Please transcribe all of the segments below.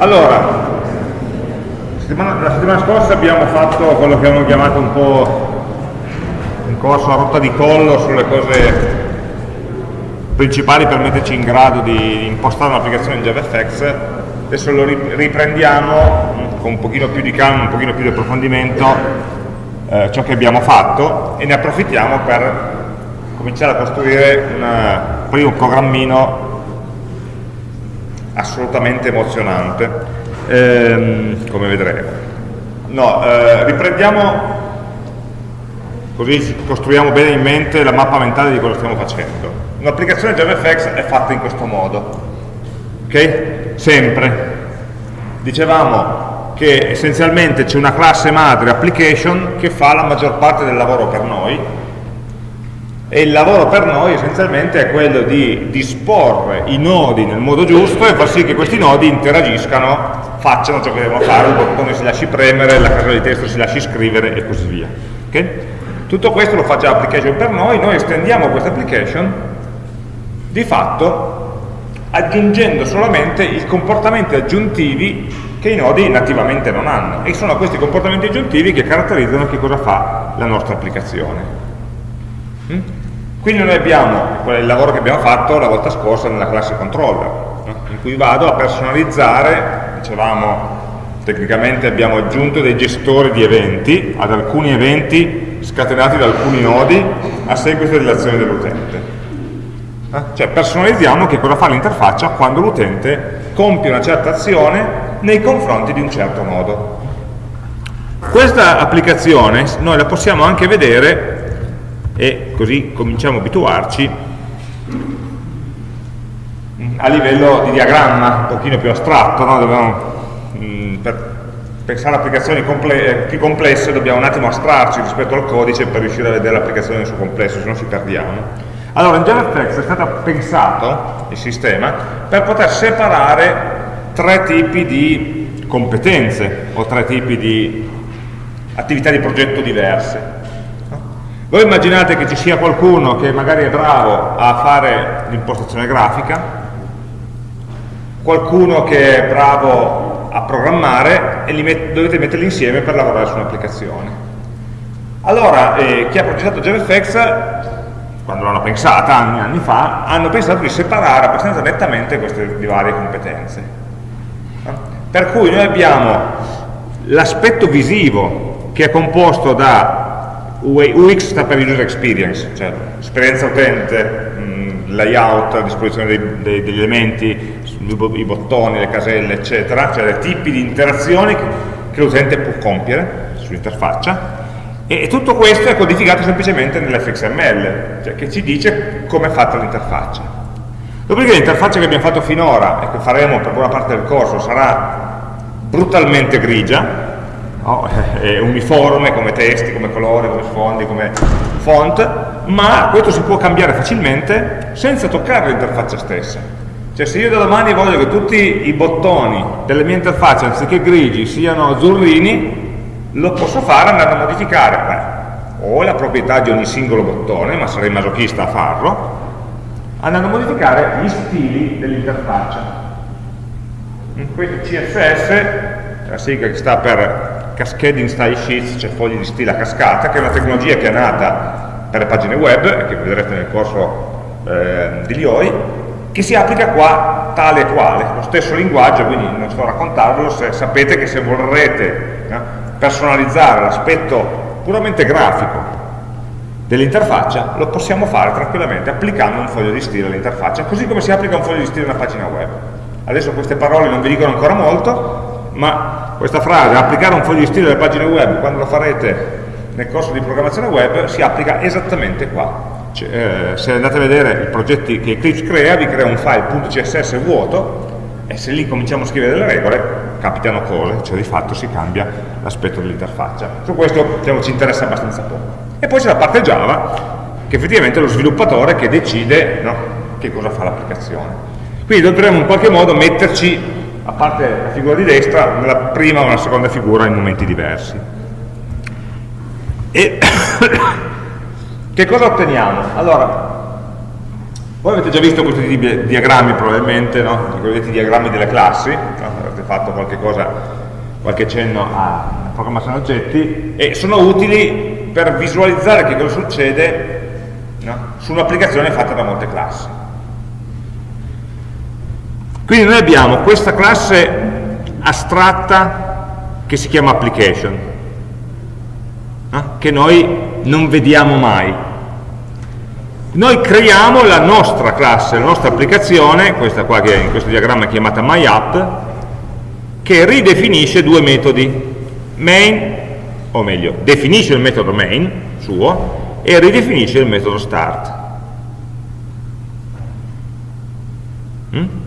Allora, la settimana scorsa abbiamo fatto quello che abbiamo chiamato un po' un corso a rotta di collo sulle cose principali per metterci in grado di impostare un'applicazione in JavaFX. Adesso lo riprendiamo con un pochino più di calma, un pochino più di approfondimento eh, ciò che abbiamo fatto e ne approfittiamo per cominciare a costruire un primo programmino assolutamente emozionante, ehm, come vedremo. No, eh, riprendiamo, così costruiamo bene in mente la mappa mentale di cosa stiamo facendo. Un'applicazione JavaFX è fatta in questo modo, ok? Sempre. Dicevamo che essenzialmente c'è una classe madre application che fa la maggior parte del lavoro per noi, e il lavoro per noi essenzialmente è quello di disporre i nodi nel modo giusto e far sì che questi nodi interagiscano, facciano ciò che devono fare, il bottone si lasci premere, la casella di testo si lasci scrivere e così via. Okay? Tutto questo lo fa già l'application per noi, noi estendiamo questa application di fatto aggiungendo solamente i comportamenti aggiuntivi che i nodi nativamente non hanno e sono questi comportamenti aggiuntivi che caratterizzano che cosa fa la nostra applicazione. Mm? Quindi noi abbiamo il lavoro che abbiamo fatto la volta scorsa nella classe controller, in cui vado a personalizzare, dicevamo tecnicamente abbiamo aggiunto dei gestori di eventi ad alcuni eventi scatenati da alcuni nodi a seguito dell'azione dell'utente. Eh? Cioè personalizziamo che cosa fa l'interfaccia quando l'utente compie una certa azione nei confronti di un certo nodo. Questa applicazione noi la possiamo anche vedere e così cominciamo a abituarci a livello di diagramma un pochino più astratto, no? Dobbiamo, mm, per pensare a applicazioni comple eh, più complesse dobbiamo un attimo astrarci rispetto al codice per riuscire a vedere l'applicazione nel suo complesso, se no ci perdiamo. Allora, in JavaFX è stato pensato il sistema per poter separare tre tipi di competenze o tre tipi di attività di progetto diverse. Voi immaginate che ci sia qualcuno che magari è bravo a fare l'impostazione grafica, qualcuno che è bravo a programmare e met dovete metterli insieme per lavorare su un'applicazione. Allora, eh, chi ha progettato JavaFX, quando l'hanno pensata anni anni fa, hanno pensato di separare abbastanza nettamente queste varie competenze. Per cui noi abbiamo l'aspetto visivo che è composto da UX sta per User Experience, cioè esperienza utente, mm, layout, disposizione dei, dei, degli elementi, i bottoni, le caselle, eccetera, cioè dei tipi di interazioni che, che l'utente può compiere sull'interfaccia e, e, tutto questo è codificato semplicemente nell'FXML, cioè che ci dice come è fatta l'interfaccia. Dopodiché l'interfaccia che abbiamo fatto finora e che faremo per buona parte del corso sarà brutalmente grigia, no? uniforme come testi, come colori, come sfondi, come font, ma questo si può cambiare facilmente senza toccare l'interfaccia stessa. Cioè se io da domani voglio che tutti i bottoni delle mie interfacce, anziché grigi, siano azzurrini, lo posso fare andando a modificare beh, o la proprietà di ogni singolo bottone, ma sarei masochista a farlo, andando a modificare gli stili dell'interfaccia. Questo CSS, la sigla che sta per Cascading Style Sheets, cioè fogli di stile a cascata, che è una tecnologia che è nata per le pagine web, e che vedrete nel corso eh, di Lioi, che si applica qua tale e quale, lo stesso linguaggio, quindi non sto a raccontarvelo, se sapete che se vorrete eh, personalizzare l'aspetto puramente grafico dell'interfaccia, lo possiamo fare tranquillamente applicando un foglio di stile all'interfaccia, così come si applica un foglio di stile a una pagina web. Adesso queste parole non vi dicono ancora molto, ma questa frase, applicare un foglio di stile alle pagine web, quando lo farete nel corso di programmazione web, si applica esattamente qua. Eh, se andate a vedere i progetti che Eclipse crea, vi crea un file .css vuoto e se lì cominciamo a scrivere delle regole, capitano cose, cioè di fatto si cambia l'aspetto dell'interfaccia. Su questo diciamo, ci interessa abbastanza poco. E poi c'è la parte Java, che effettivamente è lo sviluppatore che decide no, che cosa fa l'applicazione. Quindi dovremmo in qualche modo metterci a parte la figura di destra, nella prima o nella seconda figura in momenti diversi. E che cosa otteniamo? Allora, voi avete già visto questi diagrammi probabilmente, no? i diagrammi delle classi, no? avete fatto qualche cosa, qualche cenno a programmazione oggetti, e sono utili per visualizzare che cosa succede no? su un'applicazione fatta da molte classi. Quindi noi abbiamo questa classe astratta che si chiama application, no? che noi non vediamo mai. Noi creiamo la nostra classe, la nostra applicazione, questa qua che in questo diagramma è chiamata myApp, che ridefinisce due metodi, main, o meglio, definisce il metodo main suo e ridefinisce il metodo start. Mm?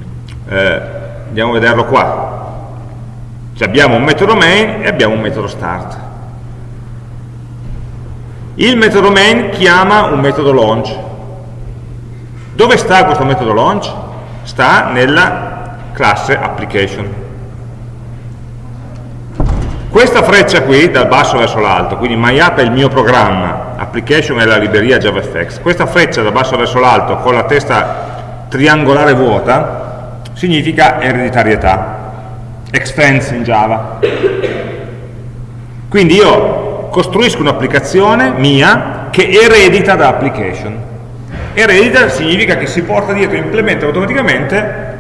Eh, andiamo a vederlo qua. Cioè abbiamo un metodo main e abbiamo un metodo start. Il metodo main chiama un metodo launch. Dove sta questo metodo launch? Sta nella classe application. Questa freccia qui, dal basso verso l'alto, quindi MyApp è il mio programma, application è la libreria JavaFX, questa freccia dal basso verso l'alto con la testa triangolare vuota significa ereditarietà, extends in Java. Quindi io costruisco un'applicazione mia che eredita da application. Eredita significa che si porta dietro, implementa automaticamente,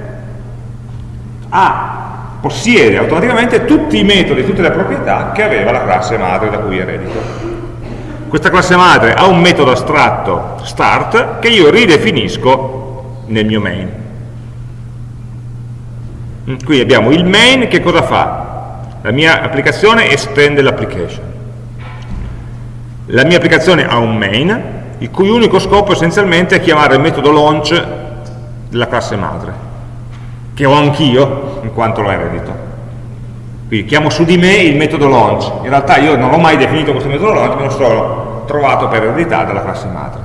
a, possiede automaticamente tutti i metodi, tutte le proprietà che aveva la classe madre da cui eredito. Questa classe madre ha un metodo astratto start che io ridefinisco nel mio main. Qui abbiamo il main che cosa fa? La mia applicazione estende l'application la mia applicazione ha un main, il cui unico scopo essenzialmente è chiamare il metodo launch della classe madre, che ho anch'io, in quanto lo eredito. Quindi chiamo su di me il metodo launch. In realtà io non ho mai definito questo metodo launch, me lo sono trovato per eredità dalla classe madre.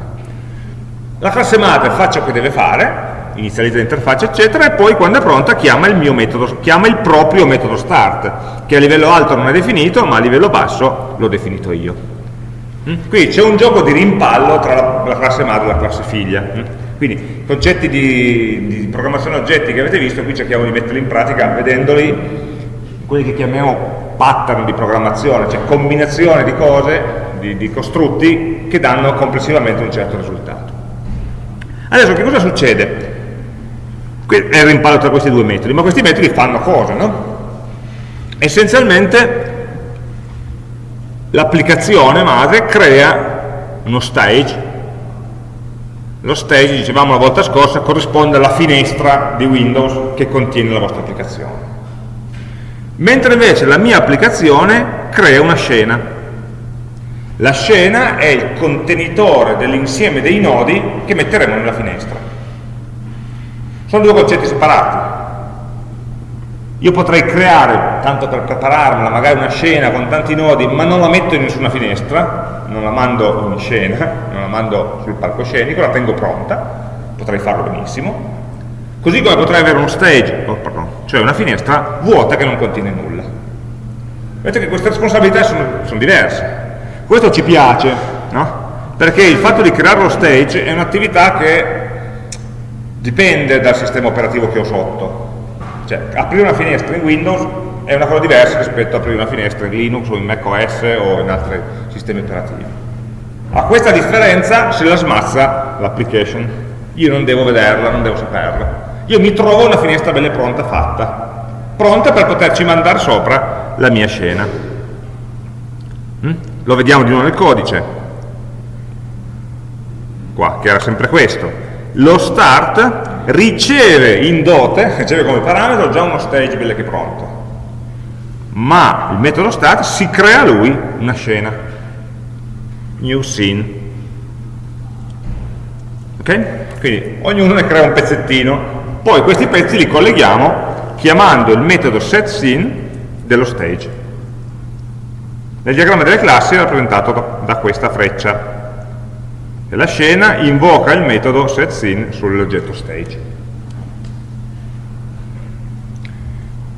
La classe madre fa ciò che deve fare, inizializza l'interfaccia, eccetera, e poi quando è pronta chiama il metodo, chiama il proprio metodo start, che a livello alto non è definito, ma a livello basso l'ho definito io. Mm? Qui c'è un gioco di rimpallo tra la, la, classe madre e la classe figlia. Mm? Quindi concetti di, di, programmazione oggetti che avete visto, qui cerchiamo di metterli in pratica vedendoli, quelli che chiamiamo pattern di programmazione, cioè combinazione di cose, di, di costrutti che danno complessivamente un certo risultato. Adesso che cosa succede? È il rimpallo tra questi due metodi, ma questi metodi fanno cosa, no? Essenzialmente l'applicazione madre crea uno stage. Lo stage, dicevamo la volta scorsa, corrisponde alla finestra di Windows che contiene la vostra applicazione. Mentre invece la mia applicazione crea una scena. La scena è il contenitore dell'insieme dei nodi che metteremo nella finestra sono due concetti separati io potrei creare, tanto per prepararmela, magari una scena con tanti nodi, ma non la metto in nessuna finestra, non la mando in scena, non la mando sul palcoscenico, la tengo pronta, potrei farlo benissimo. Così come potrei avere uno stage, oh, cioè una finestra vuota che non contiene nulla. Vedete che queste responsabilità sono, sono diverse. Questo ci piace, no? Perché il fatto di creare lo stage è un'attività che dipende dal sistema operativo che ho sotto cioè, aprire una finestra in Windows è una cosa diversa rispetto a aprire una finestra in Linux o in macOS o in altri sistemi operativi. A questa differenza se la smazza l'application. Io non devo vederla, non devo saperla. Io mi trovo una finestra bella pronta fatta, pronta per poterci mandare sopra la mia scena. Mm? Lo vediamo di nuovo nel codice. Qua, che era sempre questo lo start riceve in dote, riceve come parametro già uno stage bello che pronto, ma il metodo start si crea lui una scena, new scene. Ok? Quindi ognuno ne crea un pezzettino, poi questi pezzi li colleghiamo chiamando il metodo setScene dello stage. Nel diagramma delle classi è rappresentato da questa freccia e la scena invoca il metodo setScene sull'oggetto stage.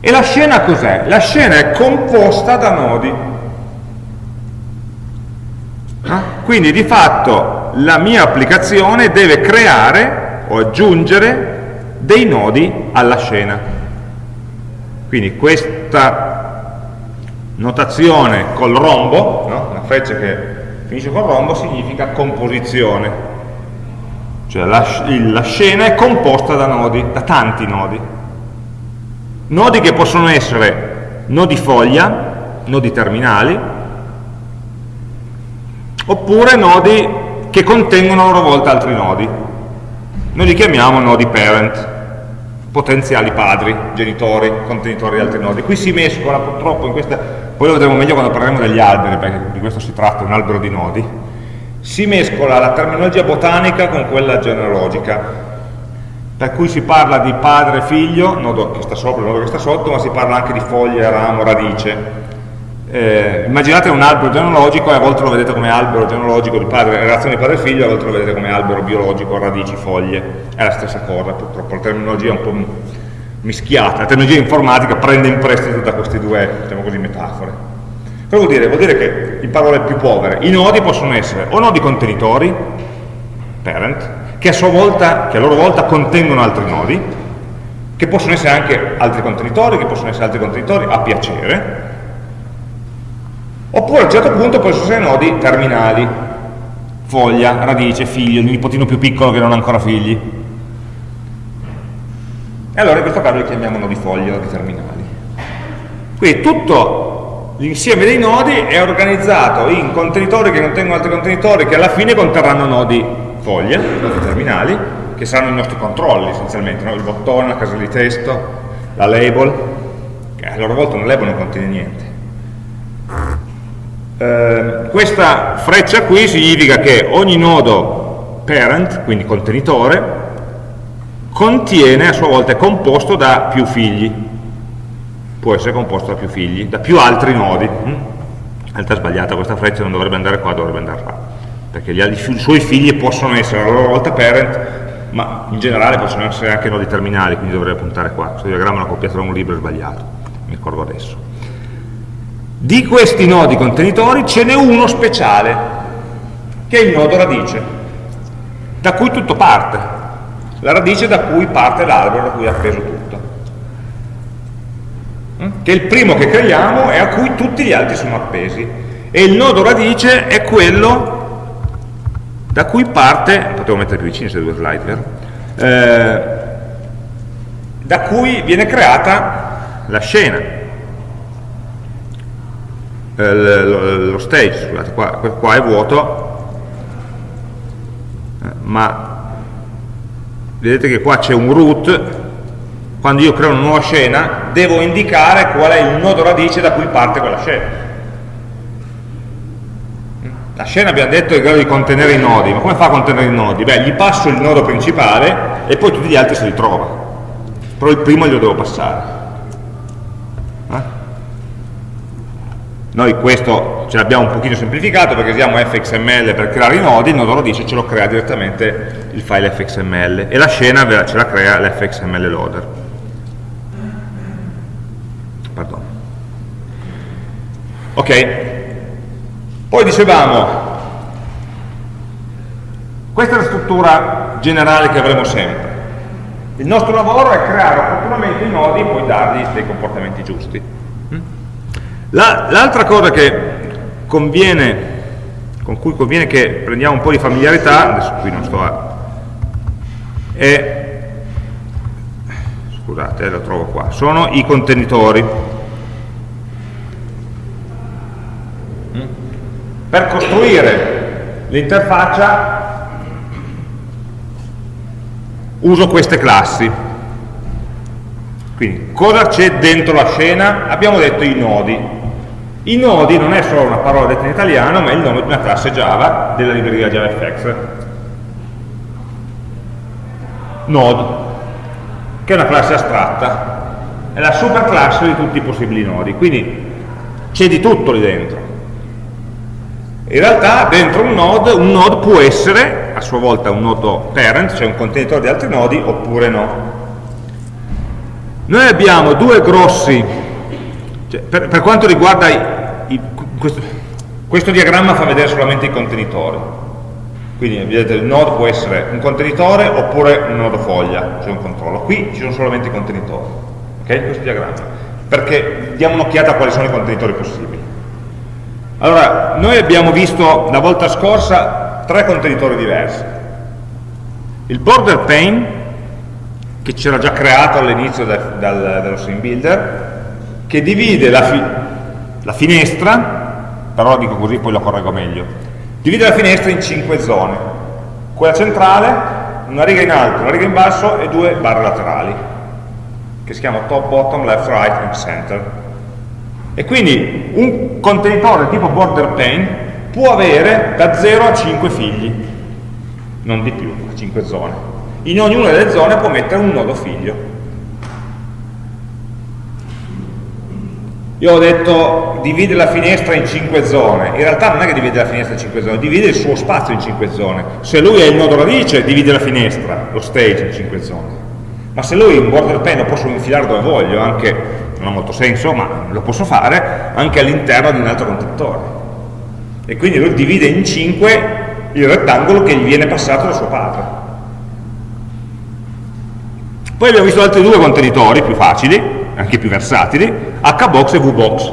E la scena cos'è? La scena è composta da nodi. Ah? Quindi di fatto la mia applicazione deve creare o aggiungere dei nodi alla scena. Quindi questa notazione col rombo, no? una freccia che finisce col rombo, significa composizione. Cioè la, la scena è composta da nodi, da tanti nodi. Nodi che possono essere nodi foglia, nodi terminali, oppure nodi che contengono a loro volta altri nodi. Noi li chiamiamo nodi parent potenziali padri, genitori, contenitori di altri nodi. Qui si mescola purtroppo in questa, poi lo vedremo meglio quando parleremo degli alberi, perché di questo si tratta, un albero di nodi, si mescola la terminologia botanica con quella genealogica, per cui si parla di padre e figlio, nodo che sta sopra, nodo che sta sotto, ma si parla anche di foglia, ramo, radice. Eh, immaginate un albero genealogico e a volte lo vedete come albero genealogico di padre, relazione di padre e figlio, a volte lo vedete come albero biologico, radici, foglie, è la stessa cosa, purtroppo la terminologia è un po' mischiata, la terminologia informatica prende in prestito da queste due, diciamo così, metafore. Cosa vuol dire? Vuol dire che, in parole più povere, i nodi possono essere o nodi contenitori, parent, che a, volta, che a loro volta contengono altri nodi, che possono essere anche altri contenitori, che possono essere altri contenitori a piacere, Oppure a un certo punto possono essere nodi terminali, foglia, radice, figlio, il nipotino più piccolo che non ha ancora figli. E allora in questo caso li chiamiamo nodi foglia, nodi terminali. Quindi tutto l'insieme dei nodi è organizzato in contenitori che contengono altri contenitori che alla fine conterranno nodi foglia, nodi terminali, che saranno i nostri controlli essenzialmente, no? il bottone, la casella di testo, la label, che a loro volta una label non contiene niente eh, questa freccia qui significa che ogni nodo parent, quindi contenitore, contiene a sua volta, è composto da più figli, può essere composto da più figli, da più altri nodi. In realtà è sbagliata questa freccia, non dovrebbe andare qua, dovrebbe andare là, perché gli, i suoi figli possono essere a loro volta parent, ma in generale possono essere anche nodi terminali, quindi dovrebbe puntare qua. Questo diagramma l'ho copiato da un libro sbagliato, mi ricordo adesso. Di questi nodi contenitori ce n'è uno speciale, che è il nodo radice, da cui tutto parte, la radice da cui parte l'albero, da cui è appeso tutto. Che è il primo che creiamo e a cui tutti gli altri sono appesi. E il nodo radice è quello da cui parte, potevo mettere più vicino queste due slide, vero? Eh, da cui viene creata la scena eh, lo stage, scusate, qua, qua è vuoto, eh, ma vedete che qua c'è un root, quando io creo una nuova scena, devo indicare qual è il nodo radice da cui parte quella scena. La scena abbiamo detto è in grado di contenere i nodi, ma come fa a contenere i nodi? Beh, gli passo il nodo principale e poi tutti gli altri si ritrova, però il primo glielo devo passare. Noi questo ce l'abbiamo un pochino semplificato perché usiamo fxml per creare i nodi, il nodo lo dice ce lo crea direttamente il file fxml e la scena ce la crea l'fxml loader. Pardon. Ok, poi dicevamo, questa è la struttura generale che avremo sempre. Il nostro lavoro è creare opportunamente i nodi e poi dargli dei comportamenti giusti. L'altra cosa conviene, con cui conviene che prendiamo un po' di familiarità, adesso qui non sto a... è, scusate, eh, lo trovo qua, sono i contenitori. Per costruire l'interfaccia uso queste classi. Quindi, cosa c'è dentro la scena? Abbiamo detto i nodi. I nodi non è solo una parola detta in italiano, ma è il nome di una classe Java della libreria JavaFX. Node, che è una classe astratta, è la superclasse di tutti i possibili nodi, quindi c'è di tutto lì dentro. In realtà dentro un node, un node può essere a sua volta un nodo parent, cioè un contenitore di altri nodi, oppure no. Noi abbiamo due grossi, cioè, per, per, quanto riguarda i, questo, questo, diagramma fa vedere solamente i contenitori. Quindi vedete il node può essere un contenitore oppure un nodo foglia, cioè un controllo. Qui ci sono solamente i contenitori. Ok? Questo diagramma. perché diamo un'occhiata a quali sono i contenitori possibili. Allora, noi abbiamo visto la volta scorsa tre contenitori diversi. Il border pane, che c'era già creato all'inizio del, del, dello stream builder, che divide la, fi la finestra, però dico così poi lo correggo meglio, divide la finestra in cinque zone. Quella centrale, una riga in alto, una riga in basso e due barre laterali, che si chiama top, bottom, left, right and center. E quindi un contenitore tipo border pane può avere da 0 a 5 figli, non di più, 5 zone. In ognuna delle zone può mettere un nodo figlio. Io ho detto divide la finestra in 5 zone, in realtà non è che divide la finestra in 5 zone, divide il suo spazio in 5 zone. Se lui è il nodo radice, divide la finestra, lo stage in 5 zone. Ma se lui un border pane lo posso infilare dove voglio, anche non ha molto senso, ma lo posso fare anche all'interno di un altro contenitore. E quindi lui divide in 5 il rettangolo che gli viene passato da suo padre. Poi abbiamo visto altri due contenitori più facili, anche più versatili, hbox e vbox.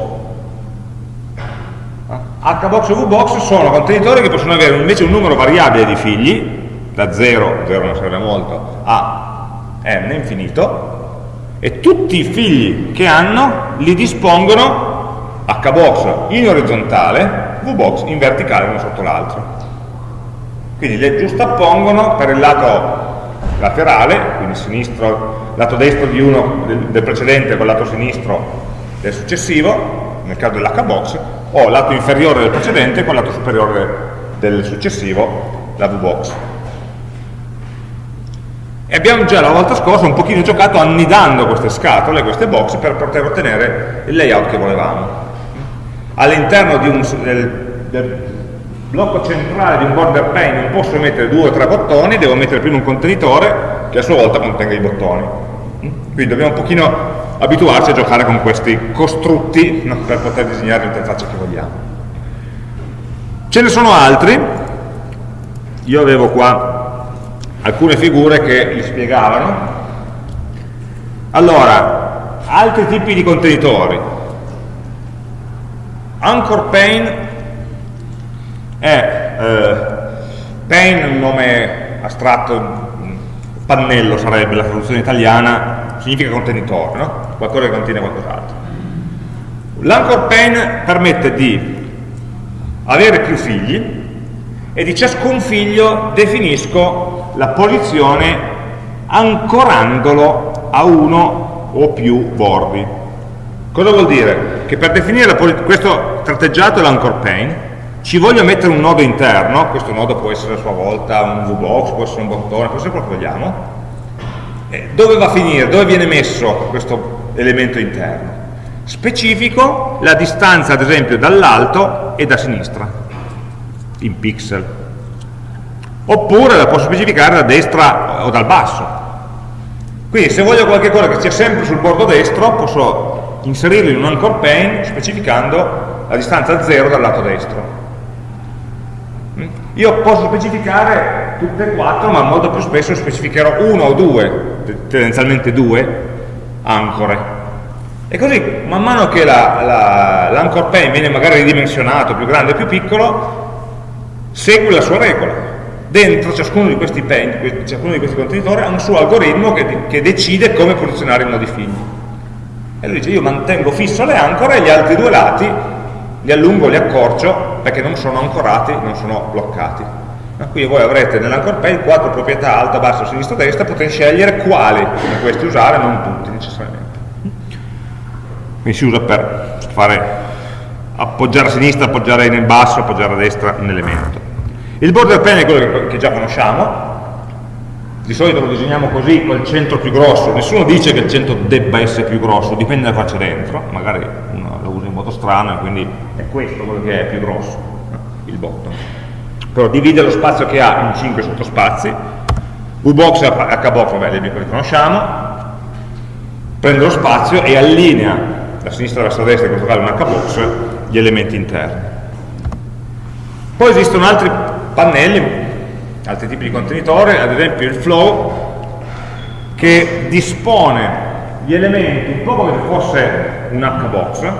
hbox e vbox sono contenitori che possono avere invece un numero variabile di figli, da 0, 0 non serve molto, a n infinito, e tutti i figli che hanno li dispongono hbox in orizzontale, vbox in verticale uno sotto l'altro. Quindi le giustappongono per il lato laterale, quindi sinistro, lato destro di uno del, del precedente con il lato sinistro del successivo, nel caso dell'hbox, o lato inferiore del precedente con il lato superiore del successivo, la vbox. E abbiamo già la volta scorsa un pochino giocato annidando queste scatole, queste box, per poter ottenere il layout che volevamo. All'interno del, del, blocco centrale di un border pane non posso mettere due o tre bottoni, devo mettere prima un contenitore che a sua volta contenga i bottoni. Quindi dobbiamo un pochino abituarci a giocare con questi costrutti no, per poter disegnare l'interfaccia che vogliamo. Ce ne sono altri, io avevo qua alcune figure che li spiegavano. Allora, altri tipi di contenitori. Anchor pane è eh, pane un nome astratto, pannello sarebbe la traduzione italiana, significa contenitore, no? qualcosa che contiene qualcos'altro. L'anchor pane permette di avere più figli e di ciascun figlio definisco la posizione ancorandolo a uno o più bordi. Cosa vuol dire? Che per definire questo tratteggiato è l'anchor pane, ci voglio mettere un nodo interno, questo nodo può essere a sua volta un VBox, può essere un bottone, può essere quello che vogliamo, eh, dove va a finire? Dove viene messo questo elemento interno? Specifico la distanza ad esempio dall'alto e da sinistra, in pixel oppure la posso specificare da destra o dal basso. Quindi se voglio qualcosa che sia sempre sul bordo destro, posso inserirlo in un anchor pane specificando la distanza 0 dal lato destro. Io posso specificare tutte e quattro, ma molto più spesso specificherò uno o due, tendenzialmente due, ancore. E così, man mano che l'anchor la, pane viene magari ridimensionato, più grande o più piccolo, segue la sua regola dentro ciascuno di questi, pen, ciascuno di questi contenitori ha un suo algoritmo che, che decide come posizionare i nodi figli. E lui dice io mantengo fisso le ancore e gli altri due lati li allungo, li accorcio perché non sono ancorati, non sono bloccati. Quindi voi avrete nell'anchor pane quattro proprietà alta, bassa, sinistra, destra, potete scegliere quali di questi usare, non tutti necessariamente. Quindi si usa per fare appoggiare a sinistra, appoggiare nel basso, appoggiare a destra un elemento. Il border pane è quello che già conosciamo, di solito lo disegniamo così, col centro più grosso, nessuno dice che il centro debba essere più grosso, dipende da cosa c'è dentro, magari uno lo usa in modo strano quindi è questo quello che è più grosso, il bottom. Però divide lo spazio che ha in 5 sottospazi, VBox e HBox, vabbè, li conosciamo, prende lo spazio e allinea da sinistra verso destra, in questo caso un HBox, gli elementi interni. Poi esistono altri pannelli, altri tipi di contenitore, ad esempio il flow, che dispone gli elementi un po' come se fosse un H-box,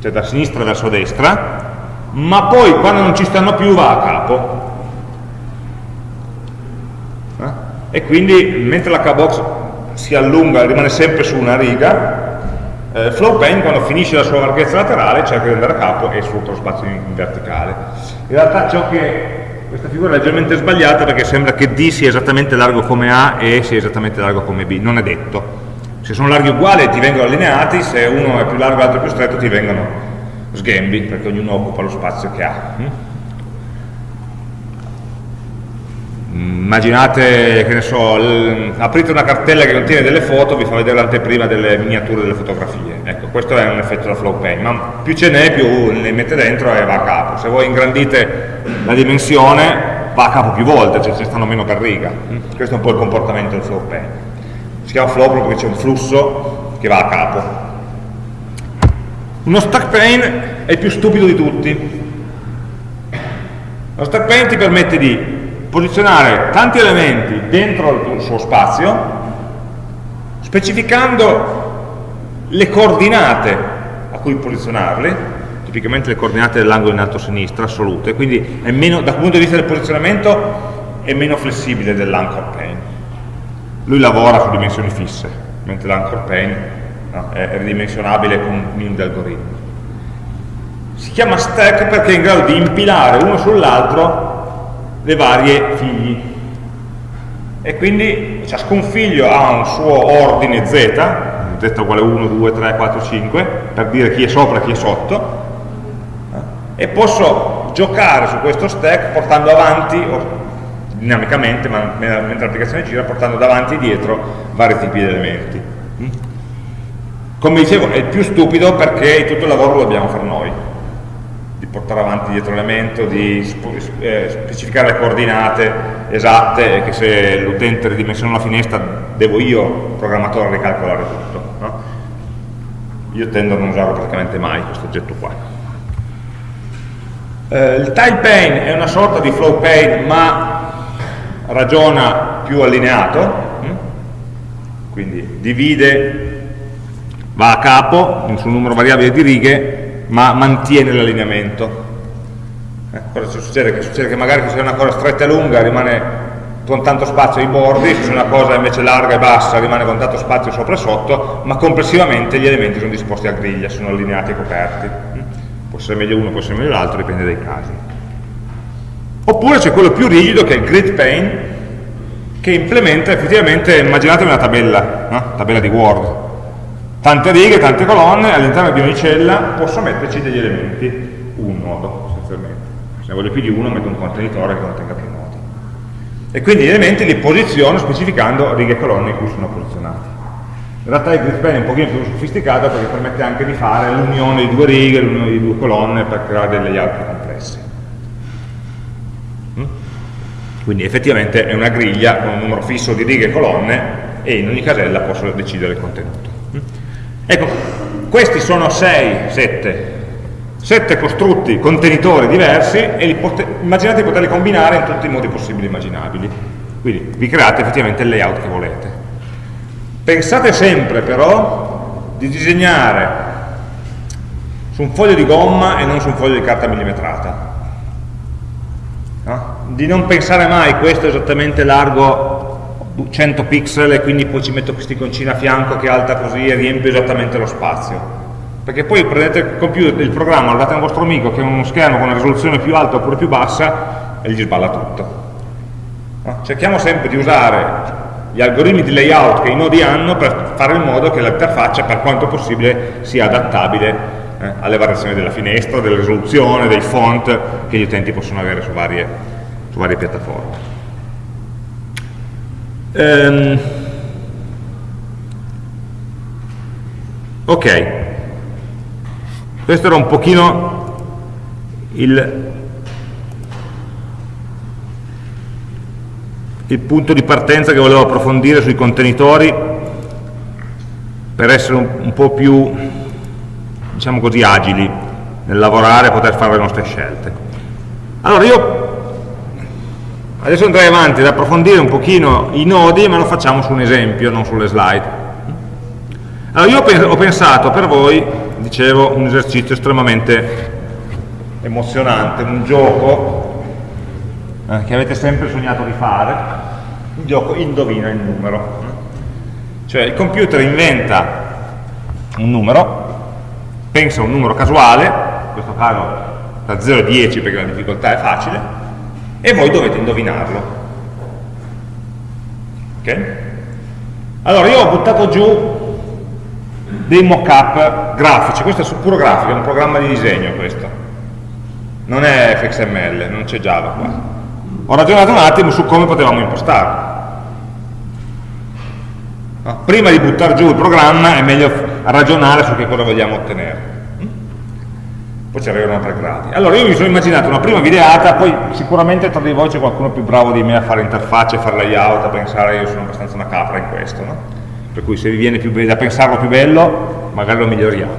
cioè da sinistra verso destra, ma poi quando non ci stanno più va a capo. Eh? E quindi mentre l'H-box si allunga, rimane sempre su una riga, eh, FlowPaint quando finisce la sua larghezza laterale cerca di andare a capo e sfrutta lo spazio in, in verticale. In realtà ciò che questa figura è leggermente sbagliata perché sembra che D sia esattamente largo come A e sia esattamente largo come B, non è detto. Se sono larghi uguali ti vengono allineati, se uno è più largo e l'altro più stretto ti vengono sghembi, perché ognuno occupa lo spazio che ha. Mm? immaginate, che ne so, aprite una cartella che contiene delle foto, vi fa vedere l'anteprima delle miniature delle fotografie. Ecco, questo è un effetto da flow paint, ma più ce n'è, più le mette dentro e va a capo. Se voi ingrandite la dimensione, va a capo più volte, cioè ci stanno meno per riga. Questo è un po' il comportamento del flow paint. Si chiama flow proprio perché c'è un flusso che va a capo. Uno stack pane è il più stupido di tutti. Lo stack pane ti permette di posizionare tanti elementi dentro il suo spazio specificando le coordinate a cui posizionarli tipicamente le coordinate dell'angolo in alto a sinistra assolute quindi meno, dal punto di vista del posizionamento è meno flessibile dell'anchor pane lui lavora su dimensioni fisse mentre l'anchor pane no, è ridimensionabile con un minimo di algoritmi si chiama stack perché è in grado di impilare uno sull'altro le varie figli. E quindi ciascun figlio ha un suo ordine z z uguale 1, 2, 3, 4, 5 per dire chi è sopra e chi è sotto e posso giocare su questo stack portando avanti o, dinamicamente ma, mentre l'applicazione gira portando davanti e dietro vari tipi di elementi come dicevo è più stupido perché tutto il lavoro lo dobbiamo fare noi portare avanti dietro l'elemento, di eh, specificare le coordinate esatte che se l'utente ridimensiona una finestra devo io, programmatore, ricalcolare tutto. No? Io tendo a non usarlo praticamente mai questo oggetto qua. Eh, il tile pane è una sorta di flow pane ma ragiona più allineato, hm? quindi divide, va a capo su un numero variabile di righe ma mantiene l'allineamento. Eh, cosa succede? Che succede che magari se è una cosa stretta e lunga rimane con tanto spazio ai bordi, se è una cosa invece larga e bassa rimane con tanto spazio sopra e sotto, ma complessivamente gli elementi sono disposti a griglia, sono allineati e coperti. Mm? Può essere meglio uno, può essere meglio l'altro, dipende dai casi. Oppure c'è quello più rigido che è il grid pane, che implementa effettivamente, immaginate una tabella, no? tabella di Word, tante righe, tante colonne, all'interno di ogni cella posso metterci degli elementi, un nodo essenzialmente. Se ne voglio più di uno metto un contenitore che contenga più nodi. E quindi gli elementi li posiziono specificando righe e colonne in cui sono posizionati. In realtà il grid pane è un pochino più sofisticato perché permette anche di fare l'unione di due righe, l'unione di due colonne per creare dei layout più complessi. Mm? Quindi effettivamente è una griglia con un numero fisso di righe e colonne e in ogni casella posso decidere il contenuto. Ecco, questi sono 6, 7, 7 costrutti, contenitori diversi e immaginate di poterli combinare in tutti i modi possibili e immaginabili. Quindi vi create effettivamente il layout che volete. Pensate sempre però di disegnare su un foglio di gomma e non su un foglio di carta millimetrata. Di non pensare mai questo è esattamente largo 100 pixel e quindi poi ci metto questi iconcina a fianco che è alta così e riempie esattamente lo spazio. Perché poi prendete il computer, il programma, lo date a un vostro amico che ha uno schermo con una risoluzione più alta oppure più bassa e gli sballa tutto. Cerchiamo sempre di usare gli algoritmi di layout che i nodi hanno per fare in modo che l'interfaccia per quanto possibile sia adattabile eh, alle variazioni della finestra, della risoluzione, dei font che gli utenti possono avere su varie, su varie piattaforme Um, ok, questo era un pochino il, il punto di partenza che volevo approfondire sui contenitori per essere un, un po' più, diciamo così, agili nel lavorare e poter fare le nostre scelte. Allora io Adesso andrei avanti ad approfondire un pochino i nodi, ma lo facciamo su un esempio, non sulle slide. Allora io ho pensato per voi, dicevo, un esercizio estremamente emozionante, un gioco eh, che avete sempre sognato di fare, il gioco indovina il numero. Cioè il computer inventa un numero, pensa a un numero casuale, in questo caso da 0 a 10 perché la difficoltà è facile, e voi dovete indovinarlo. Ok? Allora io ho buttato giù dei mock-up grafici, questo è puro grafico, è un programma di disegno questo, non è fxml, non c'è Java qua. Ho ragionato un attimo su come potevamo impostarlo. Prima di buttare giù il programma è meglio ragionare su che cosa vogliamo ottenere. Poi ci arrivano tre gradi. Allora io mi sono immaginato una prima videata, poi sicuramente tra di voi c'è qualcuno più bravo di me a fare interfacce, a fare layout, a pensare, io sono abbastanza una capra in questo, no? Per cui se vi viene più da pensarlo più bello, magari lo miglioriamo.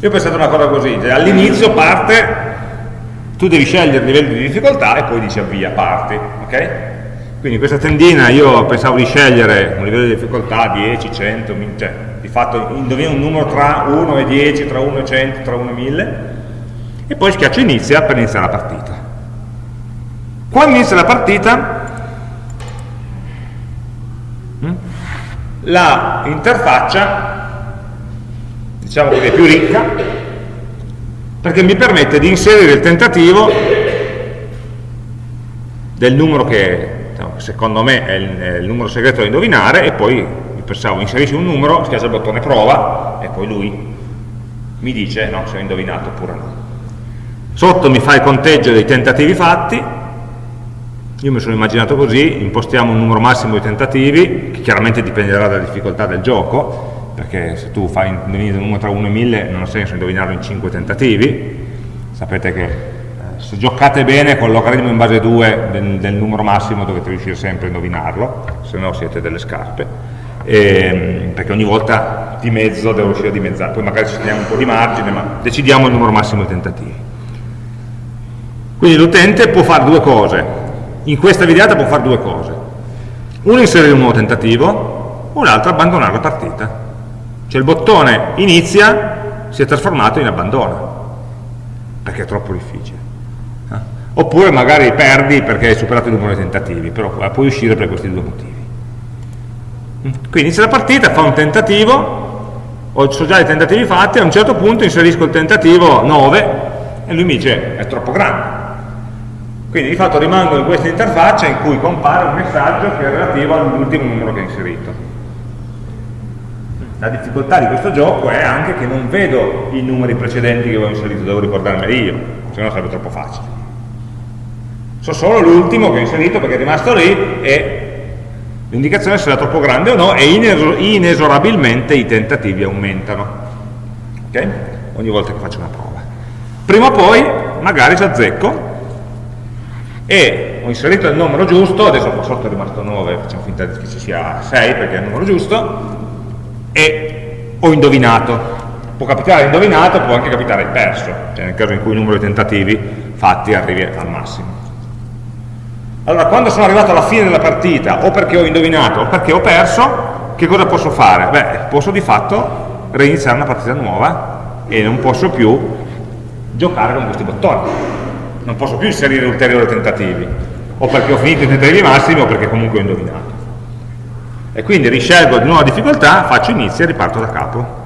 Io ho pensato una cosa così, cioè, all'inizio parte, tu devi scegliere il livello di difficoltà e poi dici avvia, parti, ok? Quindi questa tendina io pensavo di scegliere un livello di difficoltà 10, 100, cioè di fatto indovina un numero tra 1 e 10, tra 1 e 100, tra 1 e 1000 e poi schiaccio inizia per iniziare la partita. Quando inizia la partita hm, la interfaccia diciamo che è più ricca perché mi permette di inserire il tentativo del numero che secondo me è il, numero segreto da indovinare e poi pensavo inserisci un numero, schiaccia il bottone prova e poi lui mi dice no, se ho indovinato oppure no. Sotto mi fa il conteggio dei tentativi fatti, io mi sono immaginato così, impostiamo un numero massimo di tentativi, che chiaramente dipenderà dalla difficoltà del gioco, perché se tu fai indovinare un numero tra 1 e 1000 non ha senso indovinarlo in 5 tentativi, sapete che se giocate bene con logaritmo in base 2 del, del, numero massimo dovete riuscire sempre a indovinarlo, se no siete delle scarpe, e, perché ogni volta di mezzo devo riuscire a dimezzare, poi magari ci teniamo un po' di margine, ma decidiamo il numero massimo di tentativi. Quindi l'utente può fare due cose, in questa videata può fare due cose, uno inserire un nuovo tentativo, un altro abbandonare la partita. Cioè il bottone inizia si è trasformato in abbandona, perché è troppo difficile oppure magari perdi perché hai superato il numero di tentativi, però puoi uscire per questi due motivi. Quindi inizia la partita, fa un tentativo, ho so già i tentativi fatti, a un certo punto inserisco il tentativo 9 e lui mi dice è troppo grande. Quindi di fatto rimango in questa interfaccia in cui compare un messaggio che è relativo all'ultimo numero che ho inserito. La difficoltà di questo gioco è anche che non vedo i numeri precedenti che avevo inserito, devo ricordarmeli io, se no sarebbe troppo facile so solo l'ultimo che ho inserito perché è rimasto lì e l'indicazione sarà troppo grande o no e inesorabilmente i tentativi aumentano ok? ogni volta che faccio una prova prima o poi magari ci azzecco e ho inserito il numero giusto adesso qua sotto è rimasto 9 facciamo finta che ci sia 6 perché è il numero giusto e ho indovinato può capitare indovinato, può anche capitare perso, cioè nel caso in cui il numero di tentativi fatti arrivi al massimo. Allora, quando sono arrivato alla fine della partita, o perché ho indovinato o perché ho perso, che cosa posso fare? Beh, posso di fatto reiniziare una partita nuova e non posso più giocare con questi bottoni. Non posso più inserire ulteriori tentativi, o perché ho finito i tentativi massimi o perché comunque ho indovinato. E quindi riscelgo di nuova difficoltà, faccio inizio e riparto da capo.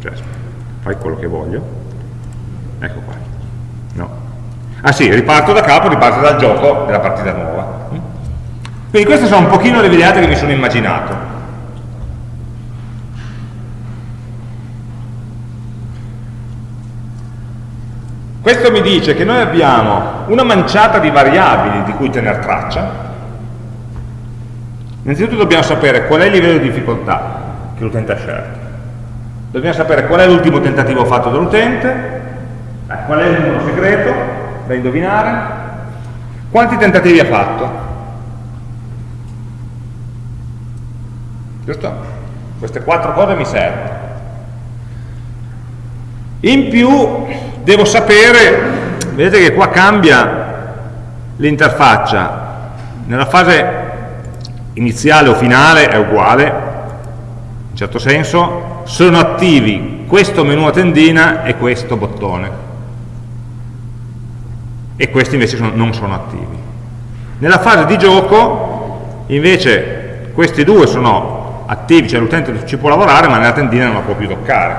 Cioè, fai quello che voglio. Ecco qua. Ah sì, riparto da capo, riparto dal gioco della partita nuova. Quindi queste sono un pochino le videate che mi sono immaginato. Questo mi dice che noi abbiamo una manciata di variabili di cui tenere traccia. Innanzitutto dobbiamo sapere qual è il livello di difficoltà che l'utente ha scelto. Dobbiamo sapere qual è l'ultimo tentativo fatto dall'utente, eh, qual è il numero segreto da indovinare? Quanti tentativi ha fatto? Giusto? Queste quattro cose mi servono. In più devo sapere, vedete che qua cambia l'interfaccia, nella fase iniziale o finale è uguale, in certo senso, sono attivi questo menu a tendina e questo bottone. E questi invece sono, non sono attivi. Nella fase di gioco, invece, questi due sono attivi, cioè l'utente ci può lavorare, ma nella tendina non la può più toccare.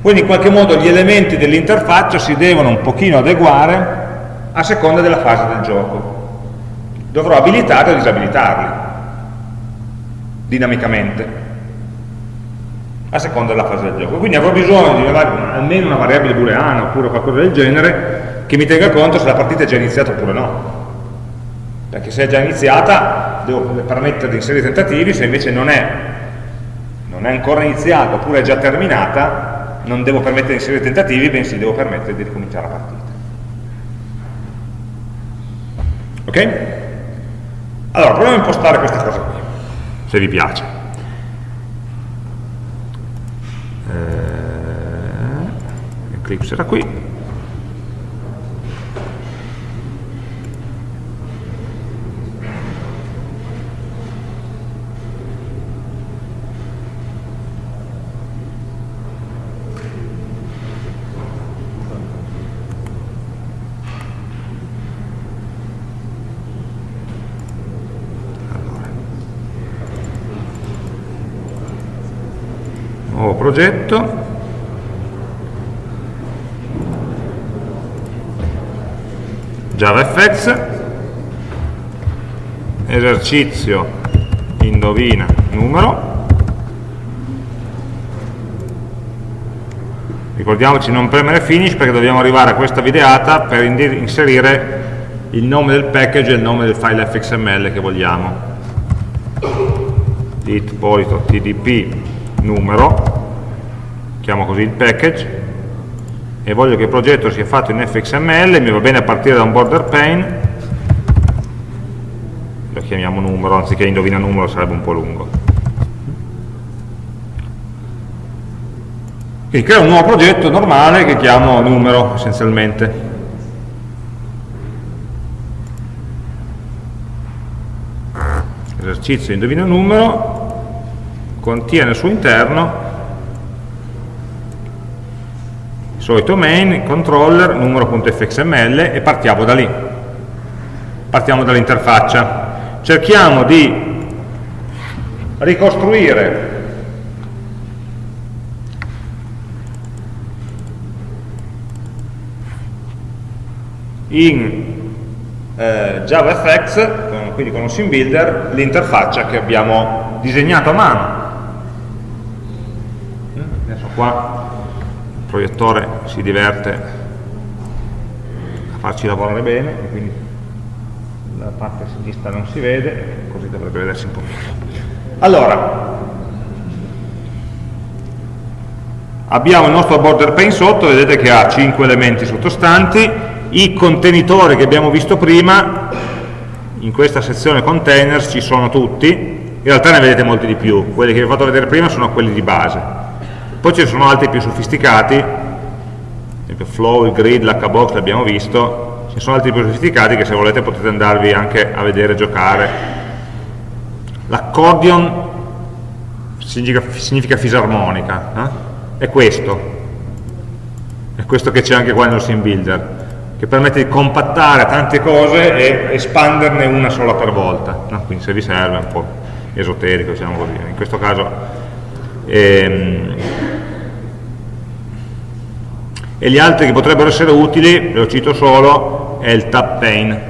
Quindi in qualche modo gli elementi dell'interfaccia si devono un pochino adeguare a seconda della fase del gioco. Dovrò abilitarli o disabilitarli dinamicamente a seconda della fase del gioco. Quindi avrò bisogno di almeno una variabile booleana oppure qualcosa del genere che mi tenga conto se la partita è già iniziata oppure no. Perché se è già iniziata devo permettere di inserire tentativi, se invece non è, non è ancora iniziata oppure è già terminata, non devo permettere di inserire tentativi, bensì devo permettere di ricominciare la partita. Ok? Allora, proviamo a impostare questa cosa qui, se vi piace. Eh, Eclipse era qui. Progetto. JavaFX. Esercizio. Indovina. Numero. Ricordiamoci non premere finish perché dobbiamo arrivare a questa videata per inserire il nome del package e il nome del file fxml che vogliamo. Polito tdp numero chiamo così il package e voglio che il progetto sia fatto in fxml, mi va bene a partire da un border pane, lo chiamiamo numero, anziché indovina numero sarebbe un po' lungo. Quindi creo un nuovo progetto normale che chiamo numero essenzialmente. Esercizio indovina numero, contiene al suo interno solito main, controller, numero.fxml e partiamo da lì. Partiamo dall'interfaccia. Cerchiamo di ricostruire in eh, JavaFX, quindi con un sim builder, l'interfaccia che abbiamo disegnato a mano. Adesso qua proiettore si diverte a farci lavorare bene e quindi la parte sinistra non si vede così dovrebbe vedersi un po' meglio allora abbiamo il nostro border pane sotto vedete che ha 5 elementi sottostanti. I contenitori che abbiamo visto prima in questa sezione containers ci sono tutti in realtà ne vedete molti di più. Quelli che vi ho fatto vedere prima sono quelli di base poi ci sono altri più sofisticati, esempio Flow, il Grid, l'HBox l'abbiamo visto, ci sono altri più sofisticati che se volete potete andarvi anche a vedere giocare. L'accordion significa, significa, fisarmonica, eh? è questo, è questo che c'è anche qua nel sim builder, che permette di compattare tante cose e espanderne una sola per volta, no? quindi se vi serve è un po' esoterico, diciamo così, in questo caso ehm, e gli altri che potrebbero essere utili, lo cito solo, è il tab pane.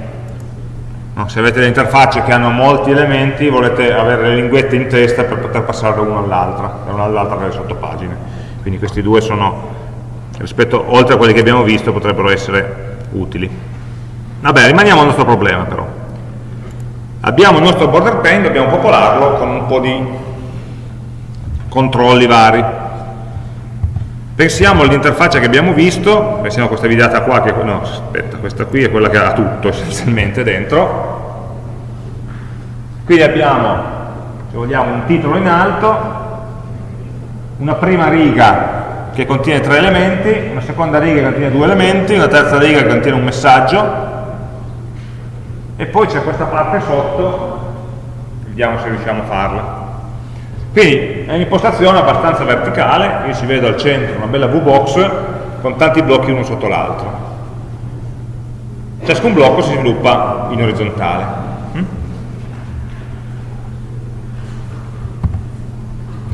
No, se avete le interfacce che hanno molti elementi, volete avere le linguette in testa per poter passare da una all'altra, da una all'altra per le sottopagine. Quindi questi due sono, rispetto, oltre a quelli che abbiamo visto, potrebbero essere utili. Vabbè, rimaniamo al nostro problema però. Abbiamo il nostro border pane, dobbiamo popolarlo con un po' di controlli vari. Pensiamo all'interfaccia che abbiamo visto, pensiamo a questa videata qua, che, no, aspetta, questa qui è quella che ha tutto essenzialmente dentro. Quindi abbiamo, se vogliamo, un titolo in alto, una prima riga che contiene tre elementi, una seconda riga che contiene due elementi, una terza riga che contiene un messaggio, e poi c'è questa parte sotto vediamo se riusciamo a farla. Quindi è un'impostazione abbastanza verticale, io ci vedo al centro una bella V-box con tanti blocchi uno sotto l'altro. Ciascun blocco si sviluppa in orizzontale.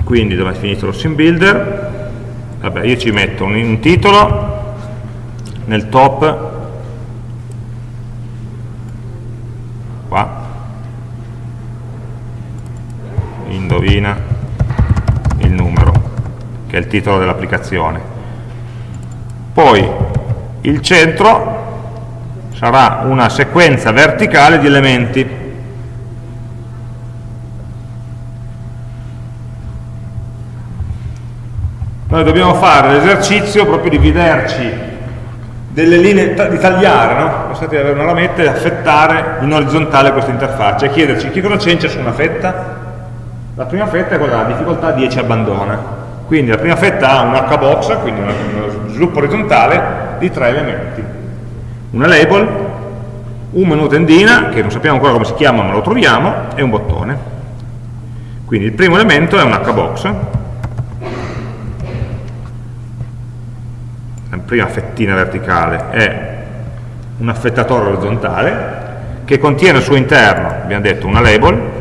Quindi dove è finito lo sim builder? Vabbè, io ci metto un, un titolo nel top che è il titolo dell'applicazione poi il centro sarà una sequenza verticale di elementi noi dobbiamo fare l'esercizio proprio di vederci delle linee, di tagliare, no? Pensate di avere una lametta e affettare in orizzontale questa interfaccia e chiederci che cosa c'è in ciascuna fetta. La prima fetta è quella della difficoltà 10 abbandona. Quindi la prima fetta ha un H-box, quindi uno sviluppo orizzontale di tre elementi. Una label, un menu tendina, che non sappiamo ancora come si chiama ma lo troviamo, e un bottone. Quindi il primo elemento è un H-box, la prima fettina verticale è un affettatore orizzontale che contiene al suo interno, abbiamo detto, una label,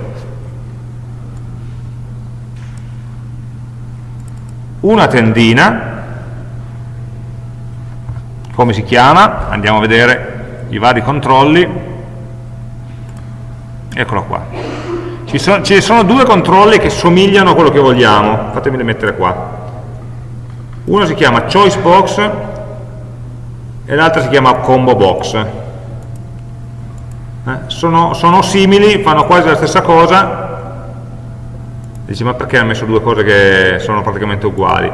una tendina, come si chiama? Andiamo a vedere i vari controlli, eccolo qua. Ci sono, ci sono due controlli che somigliano a quello che vogliamo, fatemeli mettere qua uno si chiama choice box e l'altro si chiama combo box eh? sono, sono, simili, fanno quasi la stessa cosa dici ma perché hanno messo due cose che sono praticamente uguali?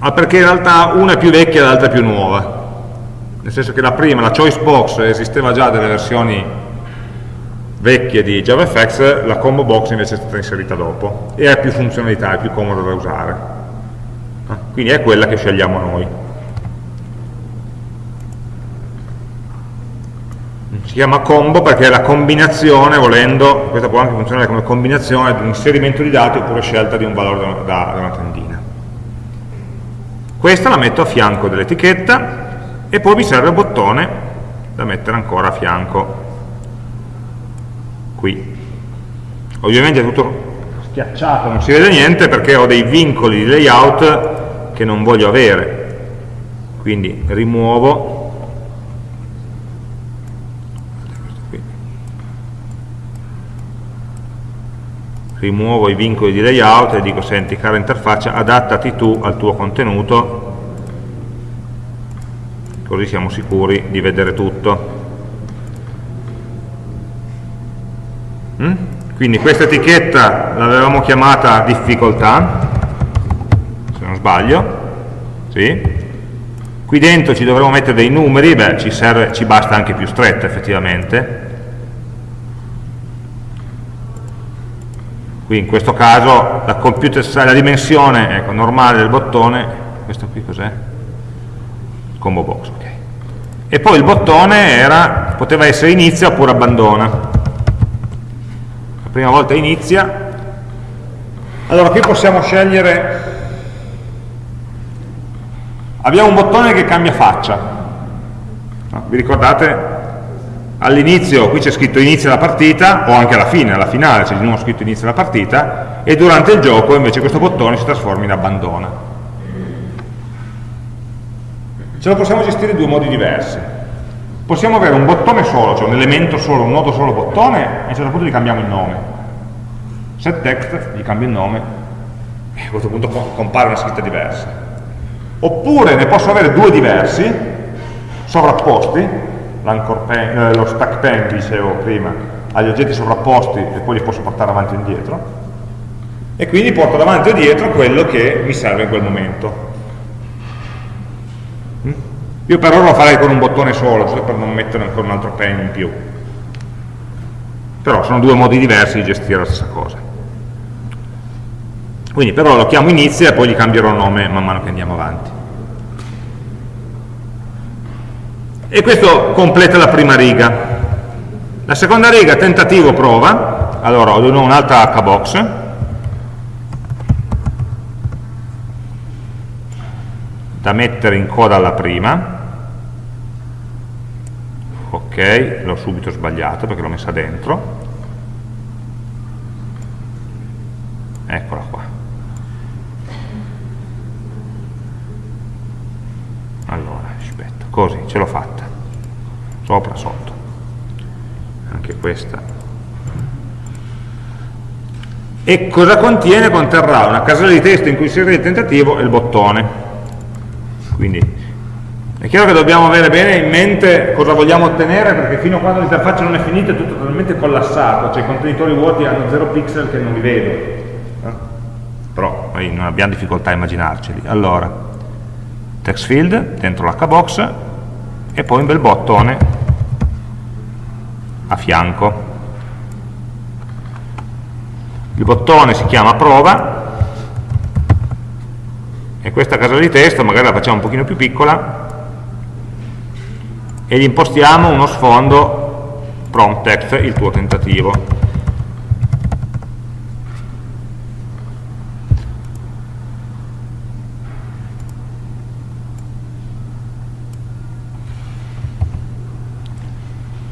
Ah, perché in realtà una è più vecchia e l'altra è più nuova. Nel senso che la prima, la choice box, esisteva già delle versioni vecchie di JavaFX, la combo box invece è stata inserita dopo. E ha più funzionalità, è più comoda da usare. Quindi è quella che scegliamo noi si chiama combo perché è la combinazione, volendo, questa può anche funzionare come combinazione di un inserimento di dati oppure scelta di un valore da, da, una tendina. Questa la metto a fianco dell'etichetta e poi mi serve un bottone da mettere ancora a fianco. Qui. Ovviamente è tutto schiacciato, non si vede niente perché ho dei vincoli di layout che non voglio avere. Quindi rimuovo rimuovo i vincoli di layout e dico senti cara interfaccia adattati tu al tuo contenuto così siamo sicuri di vedere tutto mm? quindi questa etichetta l'avevamo chiamata difficoltà sbaglio sì? qui dentro ci dovremo mettere dei numeri beh ci, serve, ci basta anche più stretta effettivamente qui in questo caso la, la dimensione ecco, normale del bottone questo qui cos'è? combo box ok. E poi il bottone era, poteva essere inizia oppure abbandona. La prima volta inizia. Allora qui possiamo scegliere. Abbiamo un bottone che cambia faccia. Vi ricordate all'inizio qui c'è scritto inizia la partita o anche alla fine, alla finale c'è di nuovo scritto inizia la partita e durante il gioco invece questo bottone si trasforma in abbandona. Ce lo possiamo gestire in due modi diversi. Possiamo avere un bottone solo, cioè un elemento solo, un nodo solo bottone e a un certo punto gli cambiamo il nome. Set text, gli cambio il nome e a questo punto compare una scritta diversa. Oppure ne posso avere due diversi sovrapposti pen, eh, lo stack pen dicevo prima ha gli oggetti sovrapposti e poi li posso portare avanti e indietro. E quindi porto davanti o dietro quello che mi serve in quel momento. Mm? io per ora lo farei con un bottone solo giusto per non mettere ancora un altro pen in più. Però sono due modi diversi di gestire la stessa cosa. Quindi però lo chiamo inizia e poi gli cambierò nome man mano che andiamo avanti e questo completa la prima riga. La seconda riga tentativo prova. Allora ho un'altra hbox da mettere in coda alla prima. Ok, l'ho subito sbagliato perché l'ho messa dentro. Eccola qua allora, aspetta, così, ce l'ho fatta sopra, sotto anche questa e cosa contiene? conterrà una casella di testo in cui inserire il tentativo e il bottone quindi è chiaro che dobbiamo avere bene in mente cosa vogliamo ottenere perché fino a quando l'interfaccia non è finita è tutto totalmente collassato, cioè i contenitori vuoti hanno 0 pixel che non li vedo. Eh? Però noi non abbiamo difficoltà a immaginarceli. Allora, text field dentro l'hbox e poi un bel bottone a fianco. Il bottone si chiama prova e questa casella di testo magari la facciamo un pochino più piccola e gli impostiamo uno sfondo prompt text, il tuo tentativo.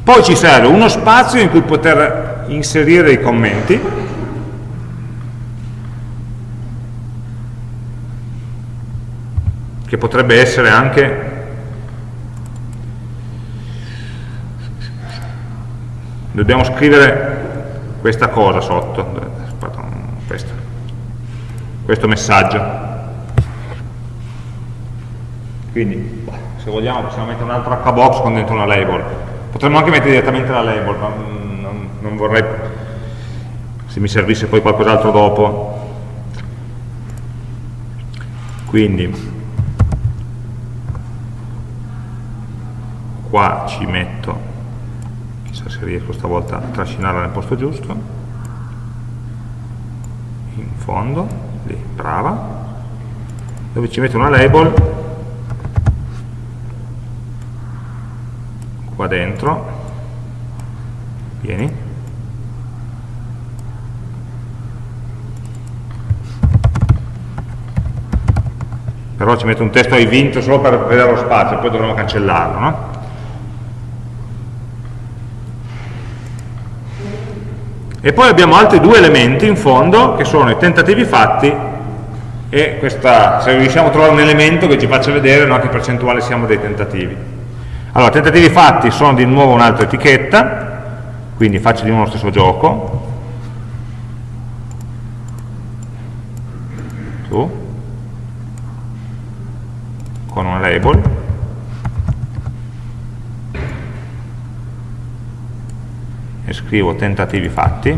Poi ci serve uno spazio in cui poter inserire i commenti. Che potrebbe essere anche dobbiamo scrivere questa cosa sotto. Questo, questo messaggio. Quindi se vogliamo possiamo mettere un altro hbox con dentro una label potremmo anche mettere direttamente la label ma non, non vorrei se mi servisse poi qualcos'altro dopo. Quindi qua ci metto chissà se riesco stavolta a trascinarla nel posto giusto. In fondo lì, brava. Dove ci metto una label qua dentro vieni però ci metto un testo hai vinto solo per vedere lo spazio poi dovremo cancellarlo no? E poi abbiamo altri due elementi in fondo che sono i tentativi fatti e questa, se riusciamo a trovare un elemento che ci faccia vedere no, che percentuale siamo dei tentativi. Allora, tentativi fatti sono di nuovo un'altra etichetta, quindi faccio di nuovo lo stesso gioco. Su. Con una label. e scrivo tentativi fatti,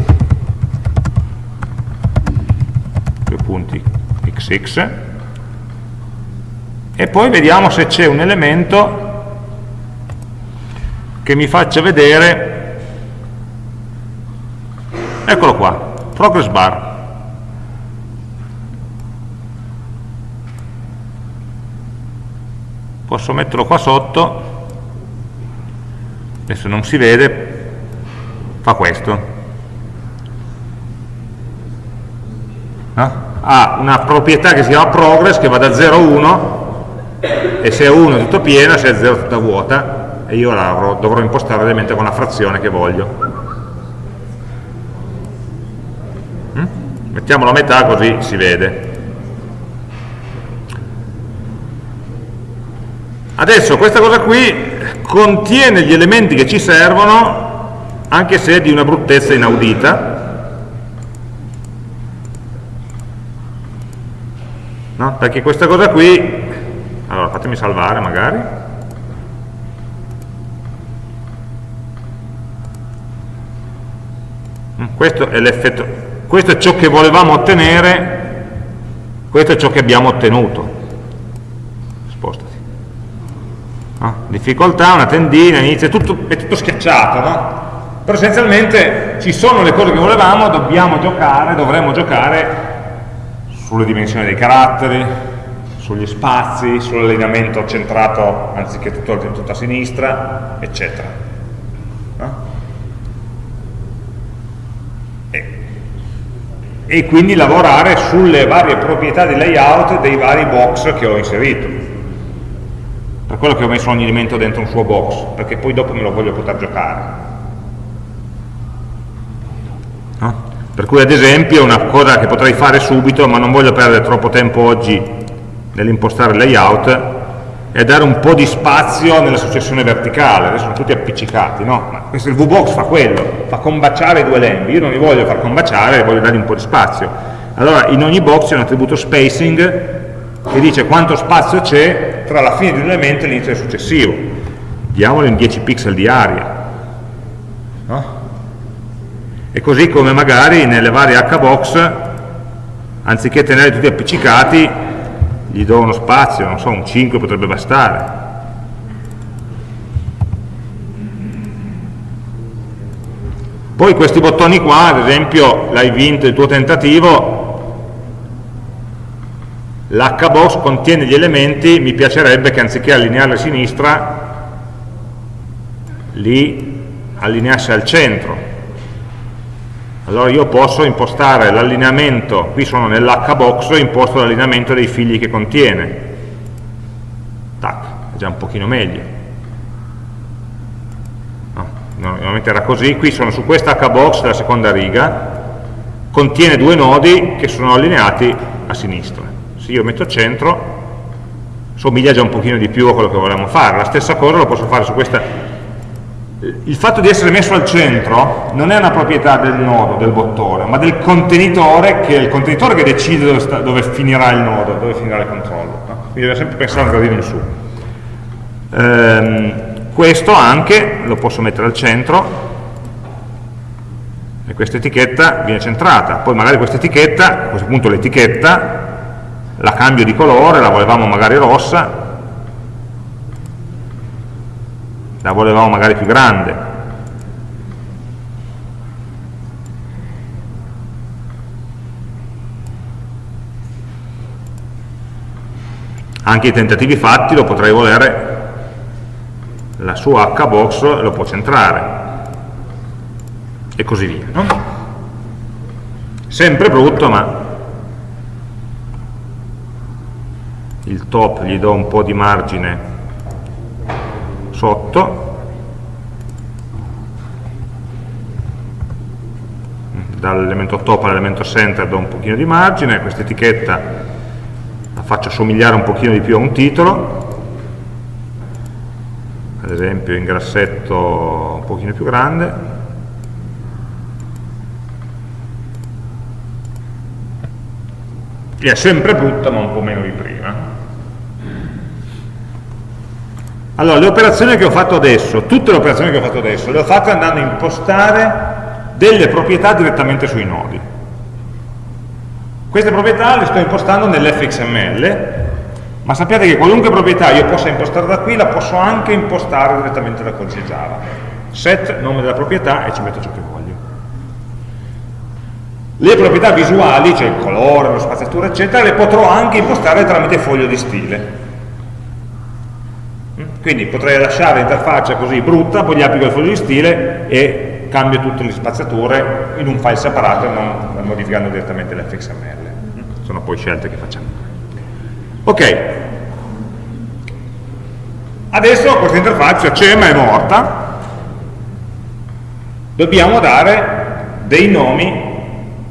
due punti xx, e poi vediamo se c'è un elemento che mi faccia vedere, eccolo qua, progress bar. Posso metterlo qua sotto, adesso non si vede, fa questo. No? Ha una proprietà che si chiama progress che va da 0 a 1 e se è 1 è tutto pieno, se è 0 è tutta vuota e io la dovrò impostare ovviamente con la frazione che voglio. Mm? Mettiamolo a metà così si vede. Adesso questa cosa qui contiene gli elementi che ci servono anche se di una bruttezza inaudita, no? perché questa cosa qui, allora fatemi salvare magari, questo è questo è ciò che volevamo ottenere, questo è ciò che abbiamo ottenuto. Spostati. No? Difficoltà, una tendina, inizia, tutto, è tutto schiacciato, no? però essenzialmente ci sono le cose che volevamo, dobbiamo giocare, dovremmo giocare sulle dimensioni dei caratteri, sugli spazi, sull'allineamento centrato anziché tutto, tutto a sinistra, eccetera. No? e, e quindi lavorare sulle varie proprietà di layout dei vari box che ho inserito per quello che ho messo ogni elemento dentro un suo box perché poi dopo me lo voglio poter giocare no? per cui ad esempio una cosa che potrei fare subito ma non voglio perdere troppo tempo oggi nell'impostare il layout è dare un po' di spazio nella successione verticale, adesso sono tutti appiccicati, no? Ma questo il VBox fa quello, fa combaciare i due lembi, io non li voglio far combaciare, voglio dargli un po' di spazio. Allora in ogni box c'è un attributo spacing che dice quanto spazio c'è tra la fine di un elemento e l'inizio del successivo. Diamolo in 10 pixel di aria. No? E così come magari nelle varie hbox, anziché tenere tutti appiccicati, gli do uno spazio, non so, un 5 potrebbe bastare. Poi questi bottoni qua, ad esempio, l'hai vinto il tuo tentativo, l'hbox contiene gli elementi, mi piacerebbe che anziché allinearli a sinistra, li allineasse al centro allora io posso impostare l'allineamento, qui sono nell'hbox, imposto l'allineamento dei figli che contiene. Tac, è già un pochino meglio. No, normalmente era così, qui sono su questa hbox della seconda riga, contiene due nodi che sono allineati a sinistra. Se io metto centro, somiglia già un pochino di più a quello che volevamo fare. La stessa cosa lo posso fare su questa il fatto di essere messo al centro non è una proprietà del nodo, del bottone, ma del contenitore, che è il contenitore che decide dove, sta, dove finirà il nodo, dove finirà il controllo. No? Quindi deve sempre pensare un gradino in su. Ehm, questo anche lo posso mettere al centro e questa etichetta viene centrata. Poi magari questa etichetta, a questo punto l'etichetta, la cambio di colore, la volevamo magari rossa, la volevamo magari più grande. Anche i tentativi fatti lo potrei volere. La sua hbox lo può centrare. E così via no? sempre brutto ma il top gli do un po' di margine sotto. Dall'elemento top all'elemento center do un pochino di margine. Questa etichetta la faccio somigliare un pochino di più a un titolo. Ad esempio in grassetto un pochino più grande. E è sempre brutta ma un po' meno di prima allora, le operazioni che ho fatto adesso, tutte le operazioni che ho fatto adesso, le ho fatte andando a impostare delle proprietà direttamente sui nodi. Queste proprietà le sto impostando nell'fxml, ma sappiate che qualunque proprietà io possa impostare da qui, la posso anche impostare direttamente da codice Java. Set, nome della proprietà, e ci metto ciò che voglio. Le proprietà visuali, cioè il colore, la spaziatura, eccetera, le potrò anche impostare tramite foglio di stile quindi potrei lasciare l'interfaccia così brutta, poi gli applico il foglio di stile e cambio tutte le spaziature in un file separato non modificando direttamente l'fxml. Sono poi scelte che facciamo. Ok, adesso questa interfaccia c'è ma è morta, dobbiamo dare dei nomi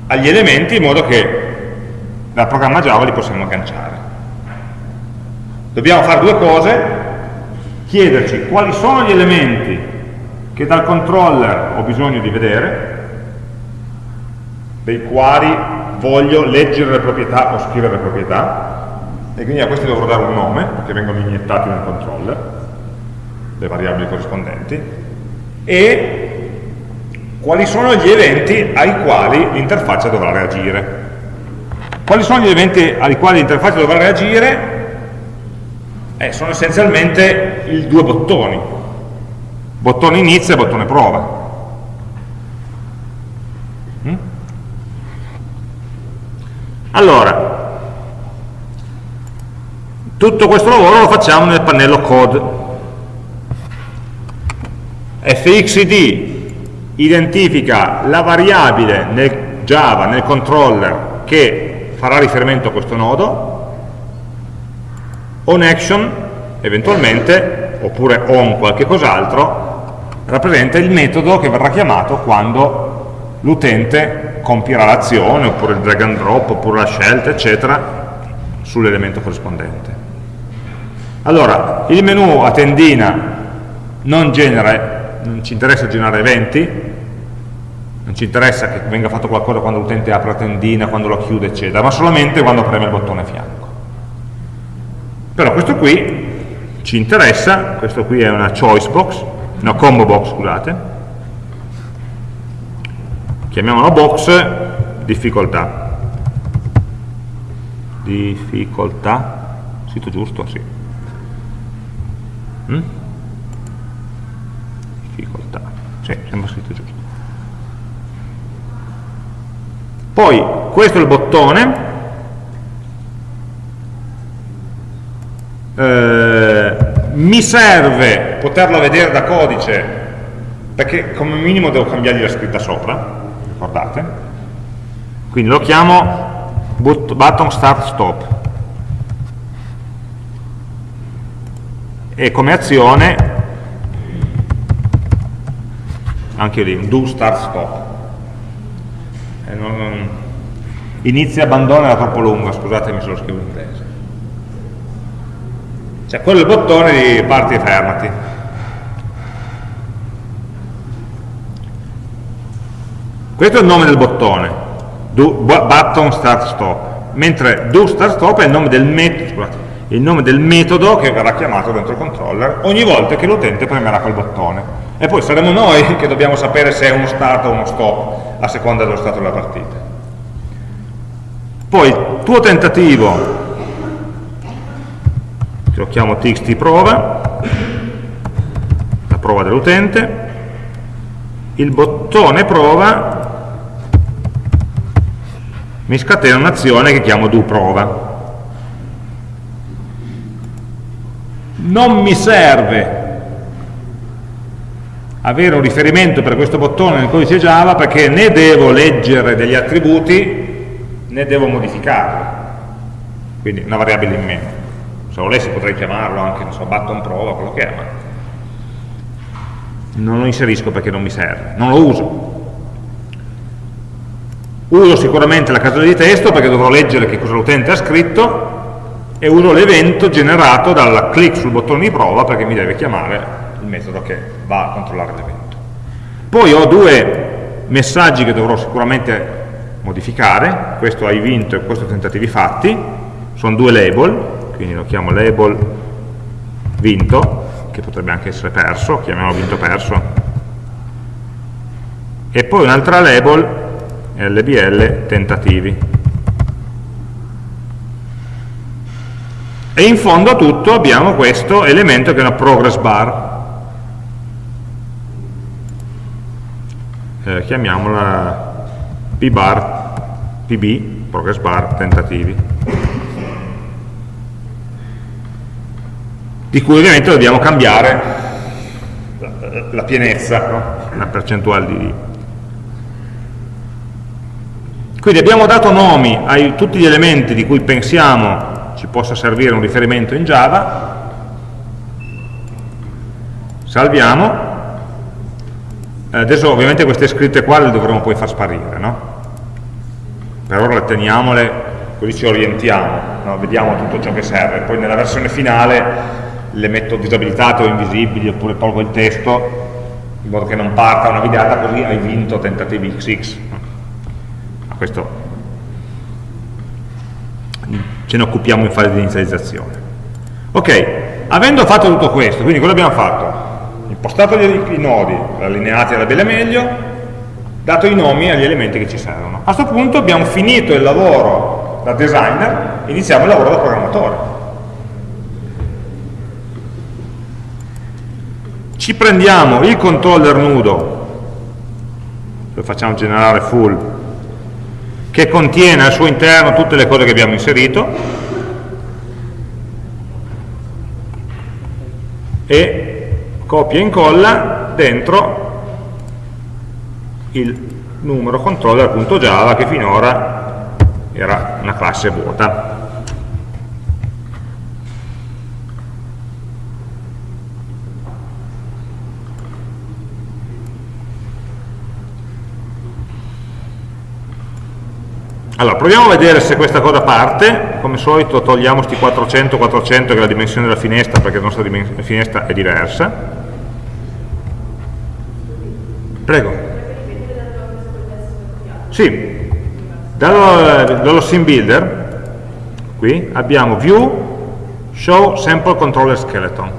agli elementi in modo che dal programma Java li possiamo agganciare. Dobbiamo fare due cose, chiederci quali sono gli elementi che dal controller ho bisogno di vedere, dei quali voglio leggere le proprietà o scrivere le proprietà, e quindi a questi dovrò dare un nome, perché vengono iniettati nel controller, le variabili corrispondenti, e quali sono gli eventi ai quali l'interfaccia dovrà reagire. Quali sono gli eventi ai quali l'interfaccia dovrà reagire? Eh, sono essenzialmente i due bottoni, bottone inizio e bottone prova. Mm? Allora, tutto questo lavoro lo facciamo nel pannello code. fxid identifica la variabile nel Java, nel controller, che farà riferimento a questo nodo, onAction, eventualmente, oppure on qualche cos'altro, rappresenta il metodo che verrà chiamato quando l'utente compierà l'azione, oppure il drag and drop, oppure la scelta, eccetera, sull'elemento corrispondente. Allora, il menu a tendina non, genera, non ci interessa generare eventi, non ci interessa che venga fatto qualcosa quando l'utente apre la tendina, quando lo chiude, eccetera, ma solamente quando preme il bottone a fianco. Però questo qui ci interessa, questo qui è una choice box, no, combo box, scusate, chiamiamola box difficoltà. Difficoltà, sito giusto? Sì. Mm? Difficoltà, sì, sembra scritto giusto. Poi, questo è il bottone, eh, mi serve poterlo vedere da codice perché come minimo devo cambiargli la scritta sopra ricordate? Quindi lo chiamo button start stop. E come azione anche lì do start stop. Non, non, inizia abbandona era troppo lunga scusatemi se lo scrivo in inglese cioè quello è il bottone di parti e fermati. Questo è il nome del bottone, do, button start stop, mentre do start stop è il nome del metodo, il nome del metodo che verrà chiamato dentro il controller ogni volta che l'utente premerà quel bottone. E poi saremo noi che dobbiamo sapere se è uno start o uno stop, a seconda dello stato della partita. Poi il tuo tentativo lo chiamo txt prova, la prova dell'utente, il bottone prova. Mi scatena un'azione che chiamo do prova. Non mi serve avere un riferimento per questo bottone nel codice Java perché né devo leggere degli attributi né devo modificarli, quindi una variabile in meno se volessi potrei chiamarlo anche, non so, button prova, quello che è, ma non lo inserisco perché non mi serve, non lo uso. Uso sicuramente la casella di testo perché dovrò leggere che cosa l'utente ha scritto e uso l'evento generato dal clic sul bottone di prova perché mi deve chiamare il metodo che va a controllare l'evento. Poi ho due messaggi che dovrò sicuramente modificare, questo hai vinto e questo tentativi fatti, sono due label, quindi lo chiamo label vinto, che potrebbe anche essere perso, chiamiamolo vinto perso, e poi un'altra label lbl tentativi. E in fondo a tutto abbiamo questo elemento che è una progress bar, eh, chiamiamola pbar, pb, progress bar tentativi. Di cui ovviamente dobbiamo cambiare la pienezza, no? la percentuale di... Quindi abbiamo dato nomi a tutti gli elementi di cui pensiamo ci possa servire un riferimento in Java, salviamo, adesso ovviamente queste scritte qua le dovremo poi far sparire, no? per ora le teniamole, così ci orientiamo, no? vediamo tutto ciò che serve, poi nella versione finale le metto disabilitate o invisibili oppure tolgo il testo in modo che non parta una videata così hai vinto tentativi XX questo. Ce ne occupiamo in fase di inizializzazione. Ok, avendo fatto tutto questo quindi cosa abbiamo fatto? impostato i nodi allineati alla bella meglio dato i nomi agli elementi che ci servono. A questo punto abbiamo finito il lavoro da designer iniziamo il lavoro da programmatore ci prendiamo il controller nudo, lo facciamo generare full, che contiene al suo interno tutte le cose che abbiamo inserito, e copia e incolla dentro il numero controller.java che finora era una classe vuota. Allora, proviamo a vedere se questa cosa parte, come solito togliamo questi 400, 400 che è la dimensione della finestra perché la nostra finestra è diversa. Prego. Sì, dallo, dallo sim builder, qui abbiamo view, show sample controller skeleton.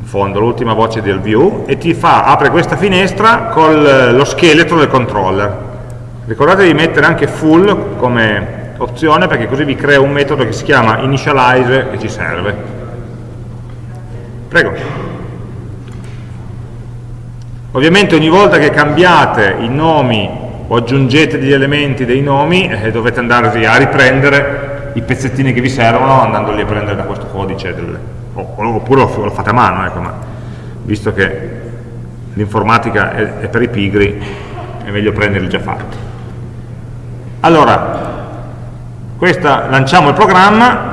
In fondo, l'ultima voce del view, e ti fa, apre questa finestra con lo scheletro del controller Ricordate di mettere anche full come opzione perché così vi crea un metodo che si chiama initialize e ci serve. Prego. Ovviamente ogni volta che cambiate i nomi o aggiungete degli elementi dei nomi eh, dovete andare a riprendere i pezzettini che vi servono andandoli a prendere da questo codice del, oppure lo, fate a mano ecco, ma visto che l'informatica è, è per i pigri è meglio prenderli già fatti allora, questa, lanciamo il programma,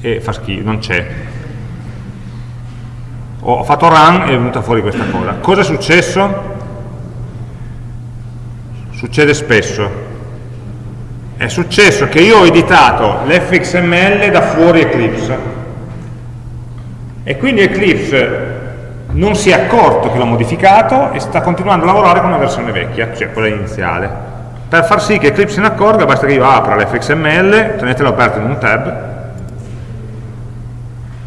e fa schifo, non c'è. Ho fatto run e è venuta fuori questa cosa. Cosa è successo? Succede spesso. È successo che io ho editato l'fxml da fuori Eclipse e quindi Eclipse non si è accorto che l'ho modificato e sta continuando a lavorare con una versione vecchia, cioè quella iniziale. Per far sì che Eclipse se ne accorga basta che io apra l'fxml, tenetelo aperto in un tab,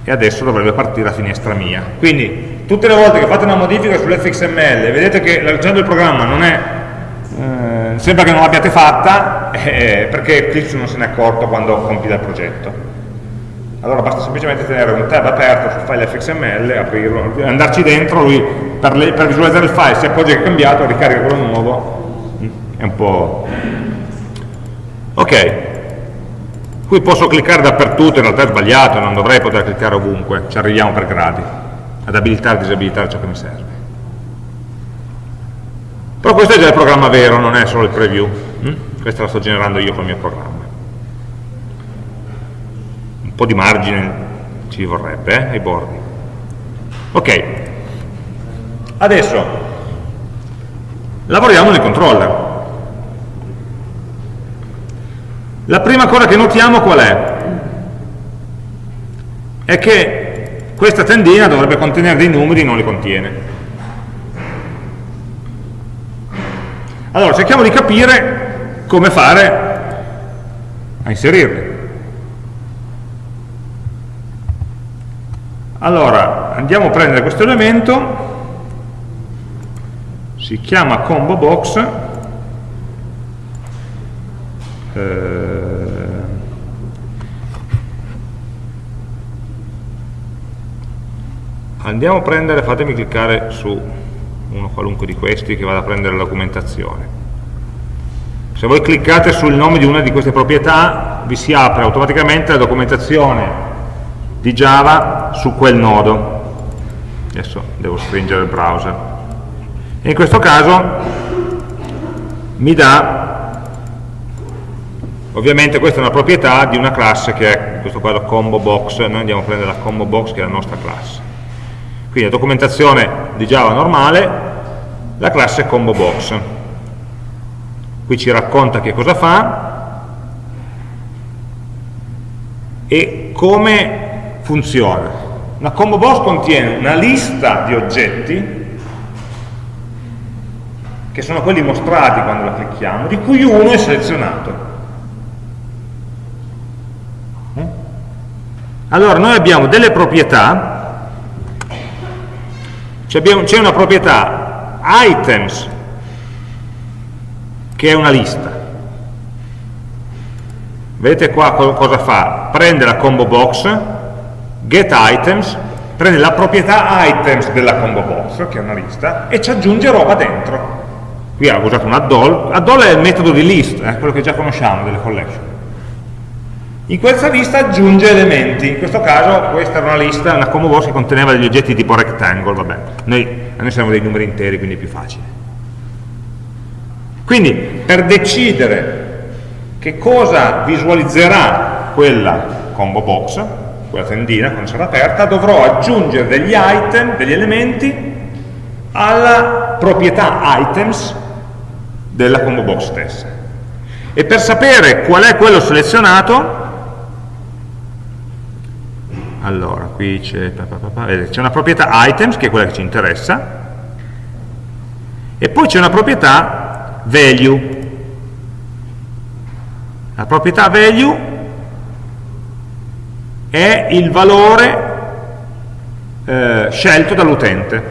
e adesso dovrebbe partire la finestra mia. Quindi tutte le volte che fate una modifica sull'fxml e vedete che leggendo il programma non è, eh, sembra che non l'abbiate fatta, eh, perché Eclipse non se ne è accorto quando compila il progetto allora basta semplicemente tenere un tab aperto sul file fxml, aprirlo, andarci dentro, lui per, le, per visualizzare il file si accorge che è cambiato, ricarica quello nuovo, è un po'... Ok, qui posso cliccare dappertutto, in realtà è sbagliato, non dovrei poter cliccare ovunque, ci arriviamo per gradi, ad abilitare e disabilitare ciò che mi serve. Però questo è già il programma vero, non è solo il preview, hm? questo lo sto generando io con il mio programma po' di margine ci vorrebbe eh, ai bordi. Ok. Adesso lavoriamo nel controller. La prima cosa che notiamo qual è? è che questa tendina dovrebbe contenere dei numeri e non li contiene. Allora cerchiamo di capire come fare a inserirli Allora, andiamo a prendere questo elemento, si chiama combo box, eh, andiamo a prendere, fatemi cliccare su uno qualunque di questi che vada a prendere la documentazione. Se voi cliccate sul nome di una di queste proprietà vi si apre automaticamente la documentazione di Java su quel nodo. Adesso devo stringere il browser. E in questo caso mi dà, ovviamente questa è una proprietà di una classe che è, in questo caso combo box, noi andiamo a prendere la combo box che è la nostra classe. Quindi la documentazione di Java normale, la classe combo box. Qui ci racconta che cosa fa e come funziona. Una combo box contiene una lista di oggetti che sono quelli mostrati quando la clicchiamo, di cui uno è selezionato. Mm? Allora noi abbiamo delle proprietà, c'è una proprietà items, che è una lista. Vedete qua cosa fa? Prende la combo box, getItems prende la proprietà items della combo box, che è una lista, e ci aggiunge roba dentro. Qui ha usato un add-all, add-all è il metodo di list, eh, quello che già conosciamo delle collection. In questa lista aggiunge elementi, in questo caso questa era una lista, una combo box che conteneva degli oggetti tipo rectangle, vabbè, noi, noi siamo dei numeri interi quindi è più facile. Quindi per decidere che cosa visualizzerà quella combo box, quella tendina quando sarà aperta, dovrò aggiungere degli item, degli elementi alla proprietà items della combo box stessa. E per sapere qual è quello selezionato, allora, qui c'è una proprietà items, che è quella che ci interessa, e poi c'è una proprietà value. La proprietà value è il valore eh, scelto dall'utente.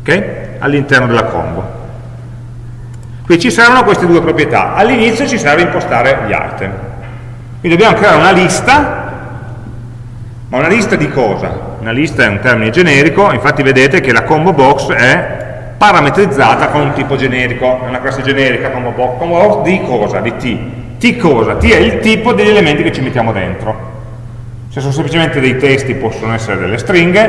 Okay? All'interno della combo. Qui ci saranno queste due proprietà. All'inizio ci serve impostare gli item. Quindi dobbiamo creare una lista, ma una lista di cosa? Una lista è un termine generico, infatti vedete che la combo box è parametrizzata con un tipo generico, è una classe generica combo box, combo box di cosa? Di t. T cosa? T è il tipo degli elementi che ci mettiamo dentro. Se sono semplicemente dei testi possono essere delle stringhe,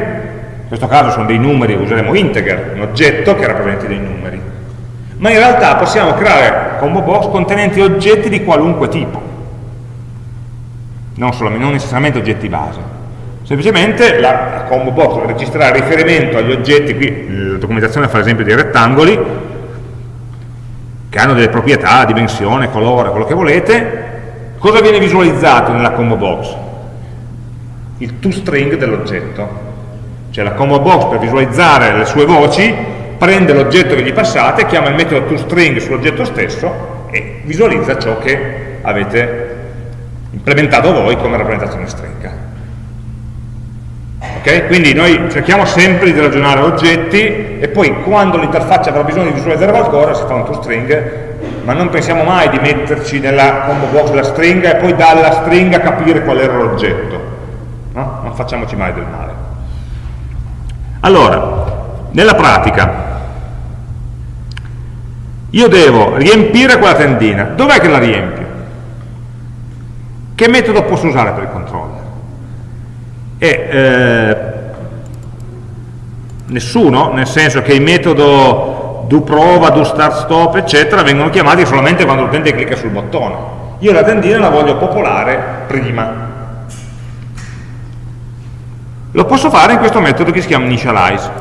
in questo caso sono dei numeri, useremo integer, un oggetto che rappresenti dei numeri. Ma in realtà possiamo creare combo box contenenti oggetti di qualunque tipo non, solamente, non necessariamente oggetti base. Semplicemente la combo box registrerà riferimento agli oggetti, qui la documentazione fa l'esempio dei rettangoli, che hanno delle proprietà, dimensione, colore, quello che volete, cosa viene visualizzato nella combo box? Il toString dell'oggetto. Cioè la combo box per visualizzare le sue voci prende l'oggetto che gli passate, chiama il metodo toString sull'oggetto stesso e visualizza ciò che avete implementato voi come rappresentazione stringa. Okay? Quindi noi cerchiamo sempre di ragionare oggetti e poi quando l'interfaccia avrà bisogno di visualizzare qualcosa si fa un toString, ma non pensiamo mai di metterci nella combo box della stringa e poi dalla stringa capire qual era l'oggetto. No? Non facciamoci mai del male. Allora, nella pratica, io devo riempire quella tendina. Dov'è che la riempio? Che metodo posso usare per il controller? E, eh, nessuno, nel senso che il metodo do prova, do start stop, eccetera, vengono chiamati solamente quando l'utente clicca sul bottone. Io la tendina la voglio popolare prima. Lo posso fare in questo metodo che si chiama initialize.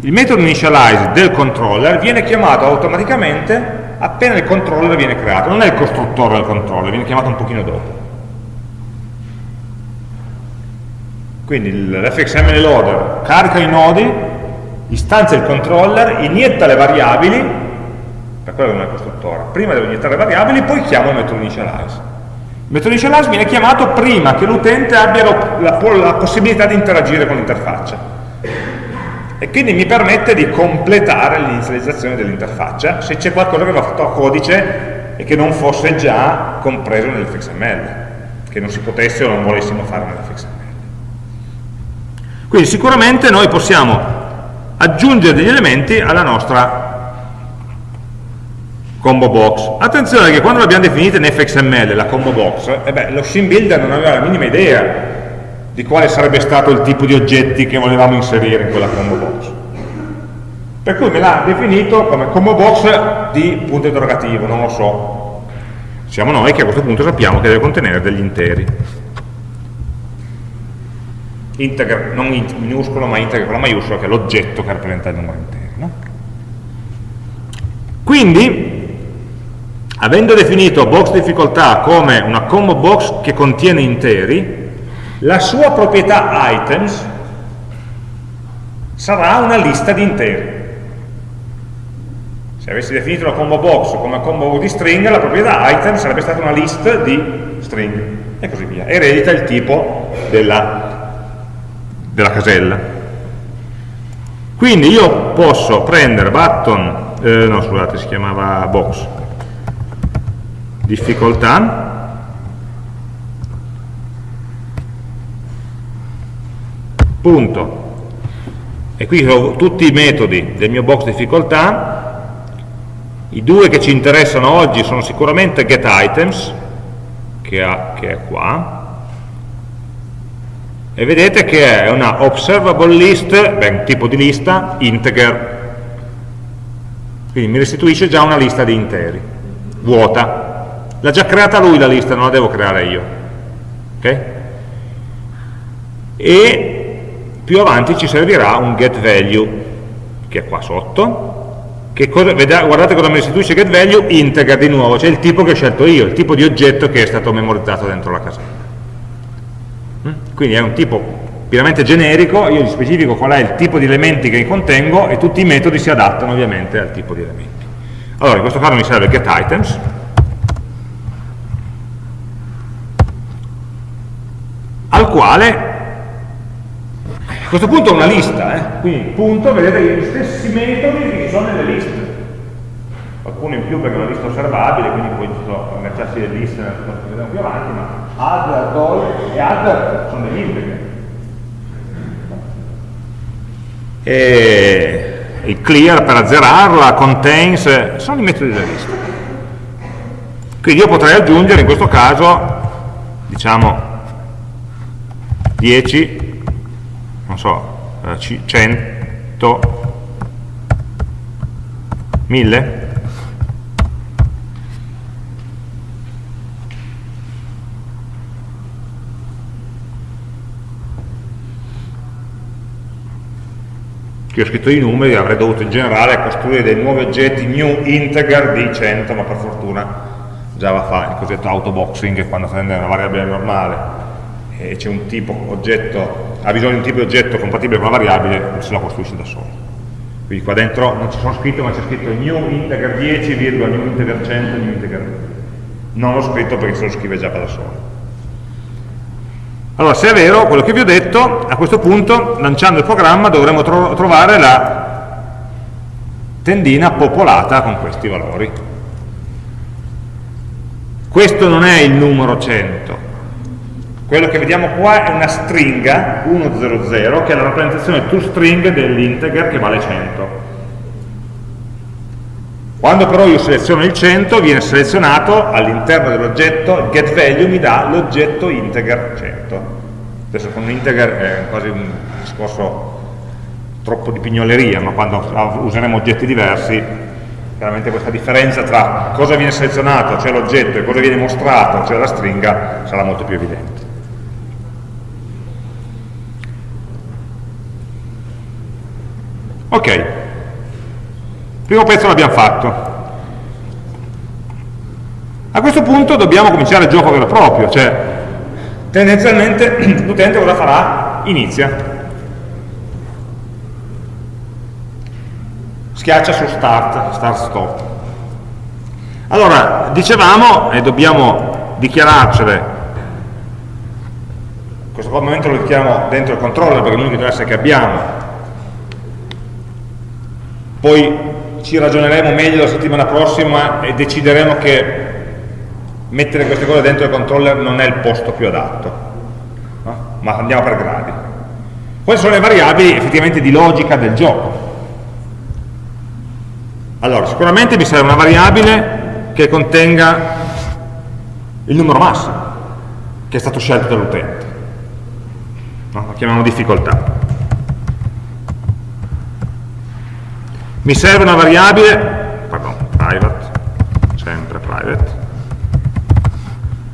Il metodo initialize del controller viene chiamato automaticamente appena il controller viene creato, non è il costruttore del controller, viene chiamato un pochino dopo. Quindi l'fxml loader carica i nodi, istanzia il controller, inietta le variabili, per quello non è costruttore, prima devo iniettare le variabili, poi chiamo il metodo initialize. Il metodo initialize viene chiamato prima che l'utente abbia la, la, la possibilità di interagire con l'interfaccia e quindi mi permette di completare l'inizializzazione dell'interfaccia se c'è qualcosa che va fatto a codice e che non fosse già compreso nell'fxml, che non si potesse o non volessimo fare nell'fxml. Quindi sicuramente noi possiamo aggiungere degli elementi alla nostra combo box. Attenzione che quando l'abbiamo definita in fxml, la combo box, eh beh, lo scene builder non aveva la minima idea di quale sarebbe stato il tipo di oggetti che volevamo inserire in quella combo box. Per cui me l'ha definito come combo box di punto interrogativo, non lo so. Siamo noi che a questo punto sappiamo che deve contenere degli interi integer, non int minuscolo ma integer con la maiuscola che è l'oggetto che rappresenta il numero intero no? quindi avendo definito box difficoltà come una combo box che contiene interi la sua proprietà items sarà una lista di interi se avessi definito la combo box come combo di string la proprietà item sarebbe stata una list di string e così via eredita il tipo della della casella. Quindi io posso prendere button, eh, no scusate, si chiamava box, difficoltà, punto, e qui ho tutti i metodi del mio box difficoltà, I due che ci interessano oggi sono sicuramente getItems, che, che è qua, e vedete che è una observable list, beh, un tipo di lista, integer, quindi mi restituisce già una lista di interi, vuota. L'ha già creata lui la lista, non la devo creare io. ok? E più avanti ci servirà un getValue, che è qua sotto, che cosa, guardate cosa mi restituisce getValue, integer di nuovo, cioè il tipo che ho scelto io, il tipo di oggetto che è stato memorizzato dentro la casella. Mm? Quindi è un tipo pienamente generico, io gli specifico qual è il tipo di elementi che contengo e tutti i metodi si adattano ovviamente al tipo di elementi. Allora, in questo caso mi serve getItems, al quale a questo punto ho una lista, eh? quindi punto, vedete gli stessi metodi che ci sono nelle liste. Qualcuno in più perché è una lista osservabile, quindi poi ci sono agganciarsi le liste che vedremo più avanti, ma add, doll e add sono degli integri. E il clear per azzerarla, contains, sono i metodi della lista. Quindi io potrei aggiungere in questo caso, diciamo, 10, non so, 100, eh, 1000, qui ho scritto i numeri, avrei dovuto in generale costruire dei nuovi oggetti new integer di 100, ma per fortuna Java fa il cosiddetto autoboxing quando prende una variabile normale e c'è un tipo oggetto, ha bisogno di un tipo di oggetto compatibile con la variabile, se la costruisce da solo. Quindi qua dentro non ci sono scritto, ma c'è scritto new integer 10, new integer 100, new integer. Non l'ho scritto perché se lo scrive Java da solo. Allora, se è vero quello che vi ho detto, a questo punto, lanciando il programma, dovremo tro trovare la tendina popolata con questi valori. Questo non è il numero 100. Quello che vediamo qua è una stringa 100, che è la rappresentazione toString dell'integer che vale 100. Quando però io seleziono il 100 viene selezionato all'interno dell'oggetto getValue mi dà l'oggetto integer 100. Adesso con integer è quasi un discorso troppo di pignoleria, ma quando useremo oggetti diversi chiaramente questa differenza tra cosa viene selezionato, cioè l'oggetto, e cosa viene mostrato, cioè la stringa, sarà molto più evidente. Ok, primo pezzo l'abbiamo fatto. A questo punto dobbiamo cominciare il gioco vero e proprio, cioè tendenzialmente l'utente cosa farà? Inizia. Schiaccia su start, start stop. Allora, dicevamo, e dobbiamo dichiararcele, in questo momento lo dichiariamo dentro il controller perché è l'unico interesse che abbiamo, poi ci ragioneremo meglio la settimana prossima e decideremo che mettere queste cose dentro il controller non è il posto più adatto, no? ma andiamo per gradi. Quali sono le variabili effettivamente di logica del gioco? Allora, sicuramente mi serve una variabile che contenga il numero massimo che è stato scelto dall'utente. No? Lo chiamiamo difficoltà. Mi serve una variabile, pardon, private, sempre private,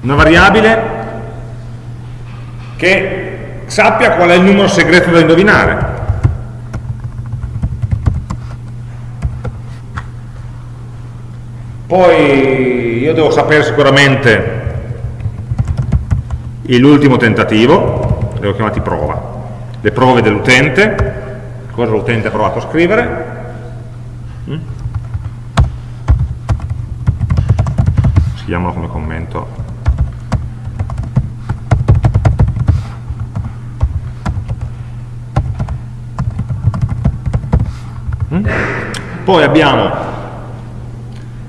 una variabile che sappia qual è il numero segreto da indovinare. Poi io devo sapere sicuramente l'ultimo tentativo, le ho chiamati prova, le prove dell'utente, cosa l'utente ha provato a scrivere, scriviamolo come commento mm? poi abbiamo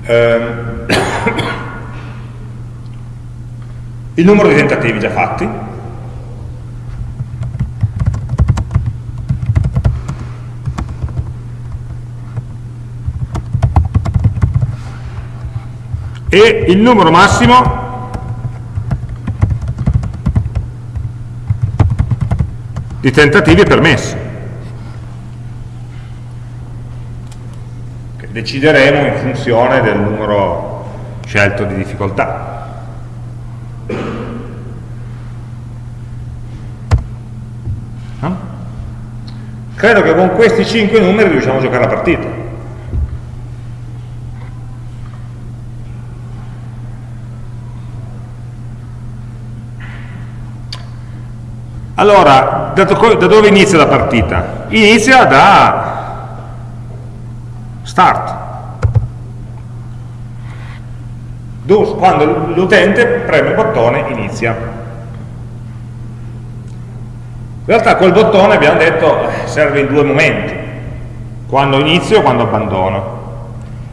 ehm, il numero di tentativi già fatti e il numero massimo di tentativi permessi. Che decideremo in funzione del numero scelto di difficoltà. No? Credo che con questi 5 numeri riusciamo a giocare la partita. Allora, da dove inizia la partita? Inizia da start. Quando l'utente preme il bottone inizia. In realtà quel bottone abbiamo detto serve in due momenti, quando inizio e quando abbandono.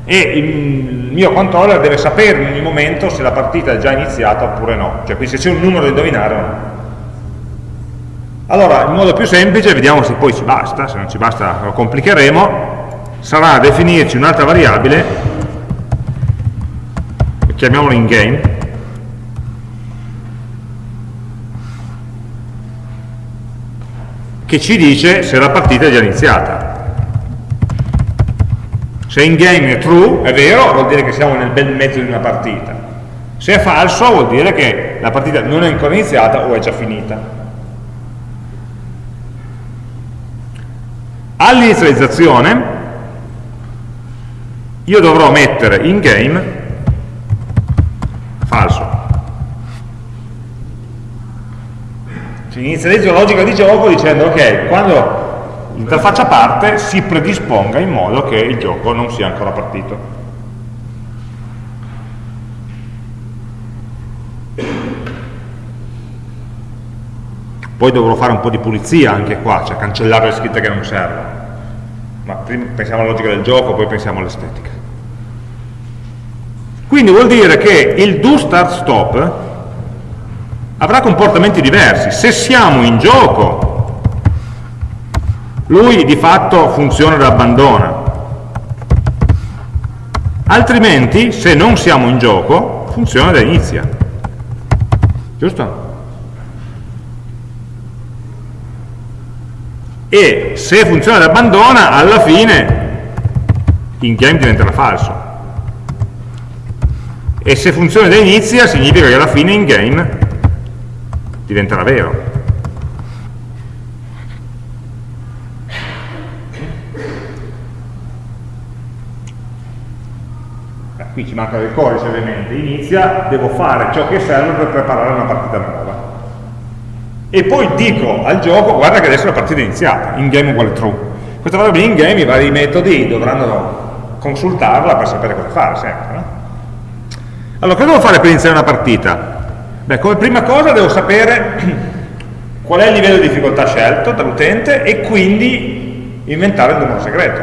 E il mio controller deve sapere in ogni momento se la partita è già iniziata oppure no, cioè quindi se c'è un numero da indovinare o no. Allora, il modo più semplice, vediamo se poi ci basta, se non ci basta lo complicheremo, sarà definirci un'altra variabile, chiamiamola in game, che ci dice se la partita è già iniziata. Se in game è true, è vero, vuol dire che siamo nel bel mezzo di una partita. Se è falso, vuol dire che la partita non è ancora iniziata o è già finita. All'inizializzazione io dovrò mettere in game falso. Cioè inizializzo la logica di gioco dicendo ok, quando l'interfaccia parte si predisponga in modo che il gioco non sia ancora partito. Poi dovrò fare un po' di pulizia anche qua, cioè cancellare le scritte che non servono. Ma prima pensiamo alla logica del gioco, poi pensiamo all'estetica. Quindi vuol dire che il do start stop avrà comportamenti diversi. Se siamo in gioco, lui di fatto funziona da abbandona. Altrimenti, se non siamo in gioco, funziona da inizia. Giusto? E se funziona da abbandona alla fine in game diventerà falso. E se funziona da inizia significa che alla fine in game diventerà vero. Qui ci manca del codice ovviamente. Inizia, devo fare ciò che serve per preparare una partita nuova e poi dico al gioco guarda che adesso la partita è iniziata, in game uguale true. Questa variabile in game i vari metodi dovranno consultarla per sapere cosa fare sempre. No? Allora, cosa devo fare per iniziare una partita? Beh, come prima cosa devo sapere qual è il livello di difficoltà scelto dall'utente e quindi inventare il numero segreto.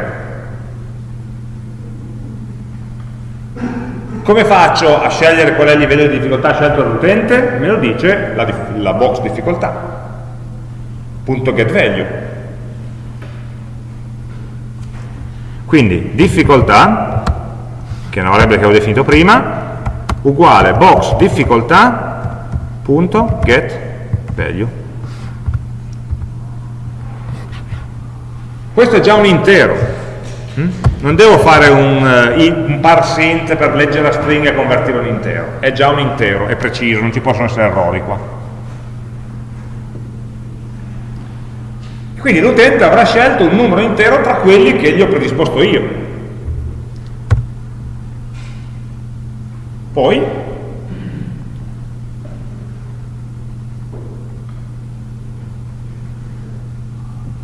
Come faccio a scegliere qual è il livello di difficoltà scelto dall'utente? Me lo dice la, la box difficoltà, punto get value. Quindi difficoltà, che è una variabile che avevo definito prima, uguale box difficoltà punto get value. Questo è già un intero? Non devo fare un, uh, un parsint per leggere la stringa e convertirlo in intero, è già un intero, è preciso, non ci possono essere errori qua. Quindi l'utente avrà scelto un numero intero tra quelli che gli ho predisposto io. Poi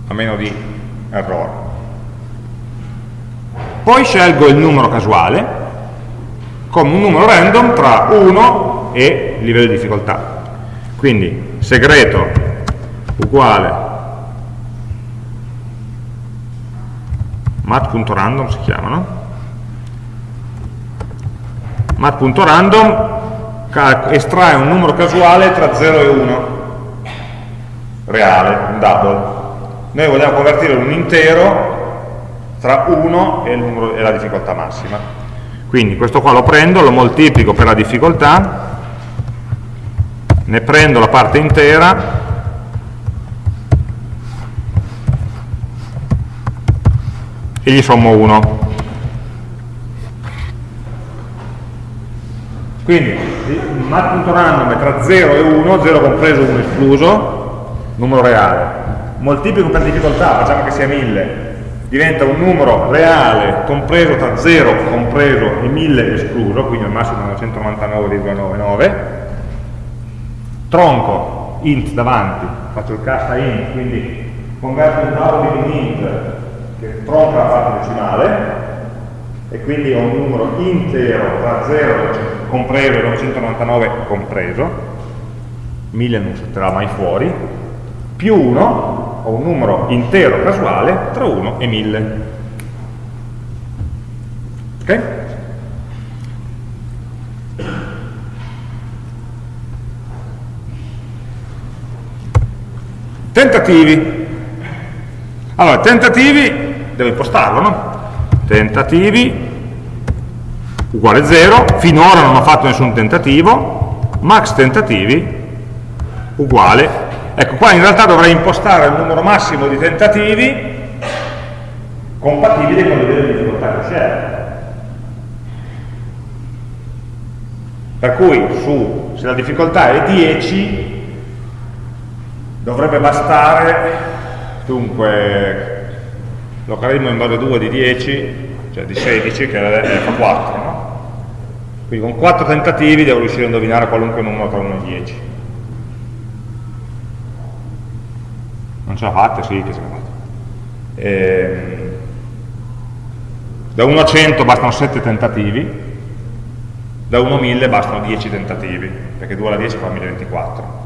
a meno di errore poi scelgo il numero casuale come un numero random tra 1 e livello di difficoltà. Quindi segreto uguale mat.random si chiamano. Mat.random estrae un numero casuale tra 0 e 1 reale, un double. Noi vogliamo convertirlo in un intero tra 1 e, numero, e la difficoltà massima. Quindi questo qua lo prendo, lo moltiplico per la difficoltà, ne prendo la parte intera e gli sommo 1. Quindi mat.random è tra 0 e 1, 0 compreso, 1 escluso, numero reale. Moltiplico per difficoltà, facciamo che sia 1000, diventa un numero reale compreso tra 0 compreso e 1000 escluso, quindi al massimo 999,99. Tronco, int davanti, faccio il cast a int, quindi converto un valore in int che tronca la parte decimale, e quindi ho un numero intero tra 0 compreso e 999 compreso, 1000 non salterà mai fuori, più 1, ho un numero intero casuale tra 1 e 1000. Ok? Tentativi. Allora, tentativi, devo impostarlo, no? tentativi uguale 0, finora non ho fatto nessun tentativo, max tentativi uguale, ecco qua in realtà dovrei impostare il numero massimo di tentativi compatibili con di difficoltà che scelgo. Per cui su, se la difficoltà è 10 dovrebbe bastare dunque logaritmo in base 2 di 10, cioè di 16, che è, fa 4, no? Quindi con 4 tentativi devo riuscire a indovinare qualunque numero tra 1 e 10. Non ce la fate? Sì, che ce la fate. Ehm, da 1 a 100 bastano 7 tentativi, da 1 a 1000 bastano 10 tentativi, perché 2 alla 10 fa 1024.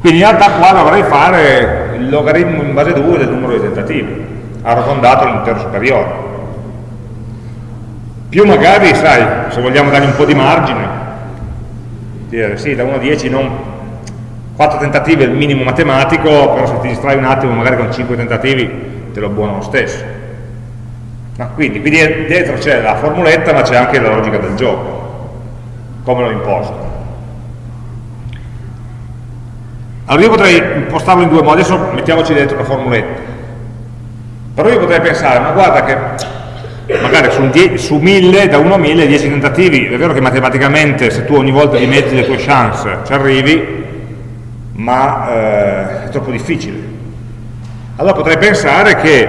Quindi in realtà qua dovrei fare il logaritmo in base 2 del numero di tentativi, arrotondato all'intero superiore. Più magari, sai, se vogliamo dargli un po' di margine, dire sì, da 1 a 10 non 4 tentativi è il minimo matematico, però se ti distrai un attimo magari con 5 tentativi te lo buono lo stesso. No, quindi, quindi dietro c'è la formuletta ma c'è anche la logica del gioco, come l'ho imposto. Allora io potrei impostarlo in due modi, adesso mettiamoci dentro la formuletta. Però io potrei pensare, ma guarda che magari su, su 1000, da 1 a 1000, 10 tentativi, è vero che matematicamente se tu ogni volta dimezzi le tue chance ci arrivi, ma eh, è troppo difficile. Allora potrei pensare che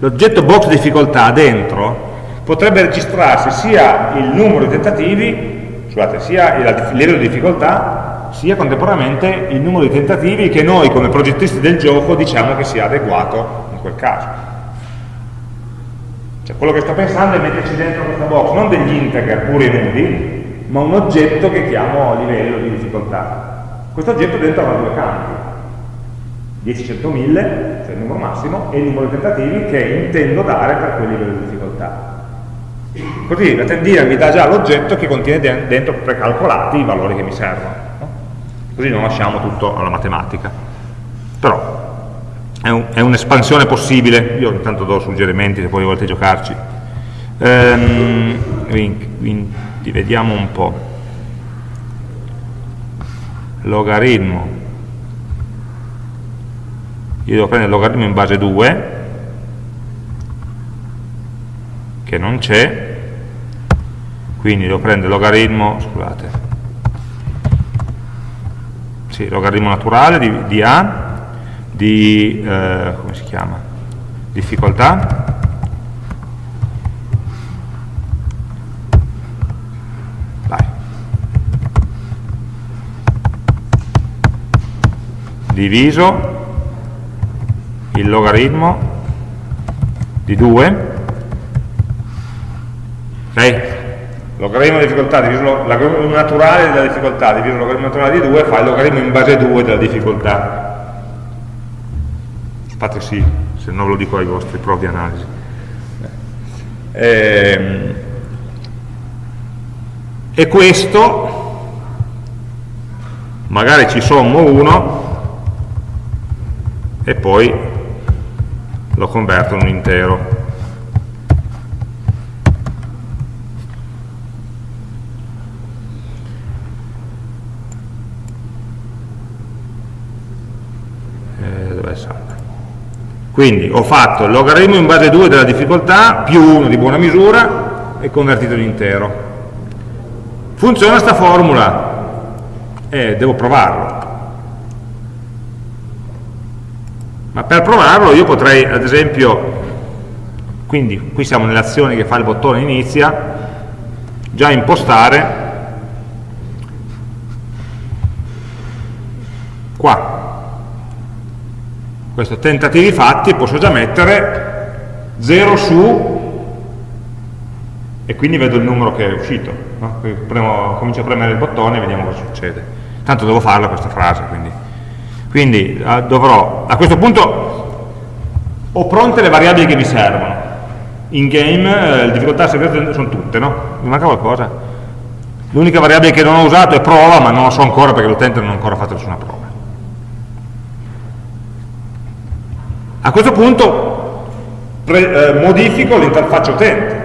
l'oggetto box difficoltà dentro potrebbe registrarsi sia il numero di tentativi scusate, sia il livello di difficoltà sia contemporaneamente il numero di tentativi che noi come progettisti del gioco diciamo che sia adeguato in quel caso. Cioè quello che sto pensando è metterci dentro questa box non degli integer puri e nudi, ma un oggetto che chiamo livello di difficoltà. Questo oggetto dentro ha due campi, 10, 100, 1000, cioè il numero massimo, e il numero di tentativi che intendo dare per quel livello di difficoltà. Così la tendina mi dà già l'oggetto che contiene dentro precalcolati i valori che mi servono. No? Così non lasciamo tutto alla matematica. Però è un'espansione un possibile, io intanto do suggerimenti se poi volete giocarci. Ehm, quindi vediamo un po'. Logaritmo. Io devo prendere il logaritmo in base 2, che non c'è, quindi devo prendere logaritmo, scusate, sì, logaritmo naturale di, di A, di, eh, come si chiama, difficoltà, diviso il logaritmo di 2 ok? logaritmo di difficoltà diviso logaritmo naturale della difficoltà diviso logaritmo naturale di 2 fa il logaritmo in base 2 della difficoltà. Fate sì se ve lo dico ai vostri provi di analisi. E, ehm, e questo magari ci sommo 1 e poi lo converto in un intero. Eh, Quindi ho fatto il logaritmo in base 2 della difficoltà più 1 di buona misura e convertito in intero. Funziona sta formula? Eh, devo provarlo. Ma per provarlo io potrei, ad esempio, quindi qui siamo nelle azioni che fa il bottone inizia, già impostare qua. Questo tentativi fatti posso già mettere 0 su e quindi vedo il numero che è uscito no? Premo, comincio a premere il bottone e vediamo cosa succede. Tanto devo farla questa frase quindi, quindi uh, dovrò a questo punto ho pronte le variabili che mi servono in game eh, le difficoltà segrete sono tutte no? mi manca qualcosa l'unica variabile che non ho usato è prova ma non lo so ancora perché l'utente non ha ancora fatto nessuna prova A questo punto pre, eh, modifico l'interfaccia utente,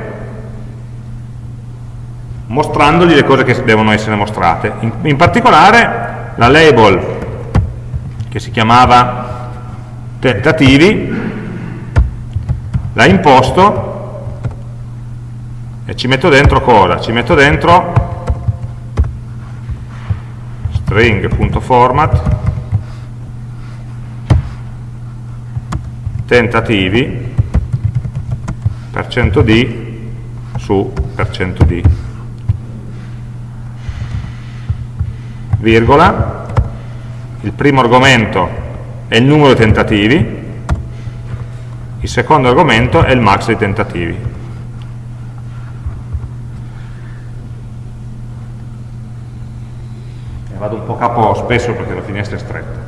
mostrandogli le cose che devono essere mostrate. In, in particolare la label che si chiamava tentativi, la imposto e ci metto dentro cosa? Ci metto dentro string.format tentativi per cento %d su per cento %d virgola il primo argomento è il numero di tentativi il secondo argomento è il max dei tentativi e vado un po' capo spesso perché la finestra è stretta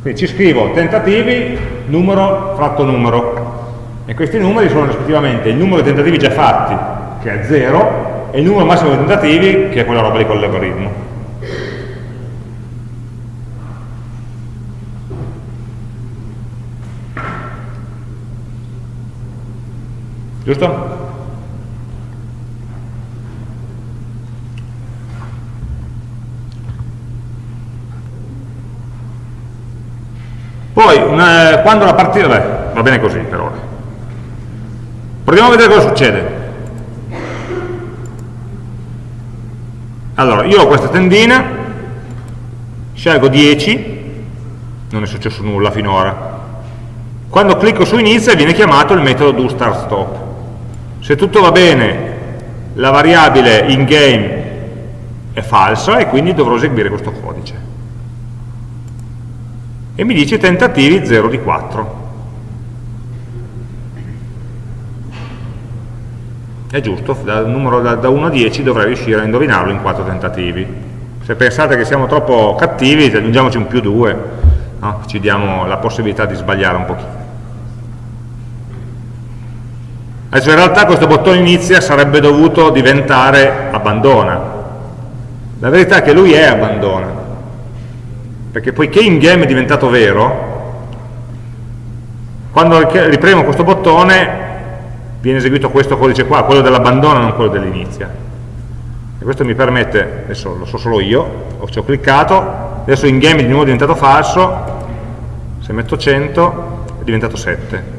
quindi ci scrivo tentativi, numero, fratto numero. E questi numeri sono rispettivamente il numero di tentativi già fatti, che è 0, e il numero massimo di tentativi, che è quella roba lì con l'algoritmo. Giusto? Poi, una, quando la partita, beh, va bene così per ora. Proviamo a vedere cosa succede. Allora, io ho questa tendina, scelgo 10, non è successo nulla finora. Quando clicco su inizia viene chiamato il metodo do start stop. Se tutto va bene, la variabile in game è falsa e quindi dovrò eseguire questo codice e mi dice tentativi 0 di 4. È giusto, dal numero da, da 1 a 10 dovrei riuscire a indovinarlo in 4 tentativi. Se pensate che siamo troppo cattivi, aggiungiamoci un più 2, no? ci diamo la possibilità di sbagliare un pochino. Adesso in realtà questo bottone inizia sarebbe dovuto diventare abbandona. La verità è che lui è abbandona, perché poiché in game è diventato vero, quando ripremo questo bottone viene eseguito questo codice qua, quello dell'abbandono, non quello dell'inizia. E questo mi permette, adesso lo so solo io, ci ho cliccato, adesso in game è di nuovo diventato falso, se metto 100 è diventato 7.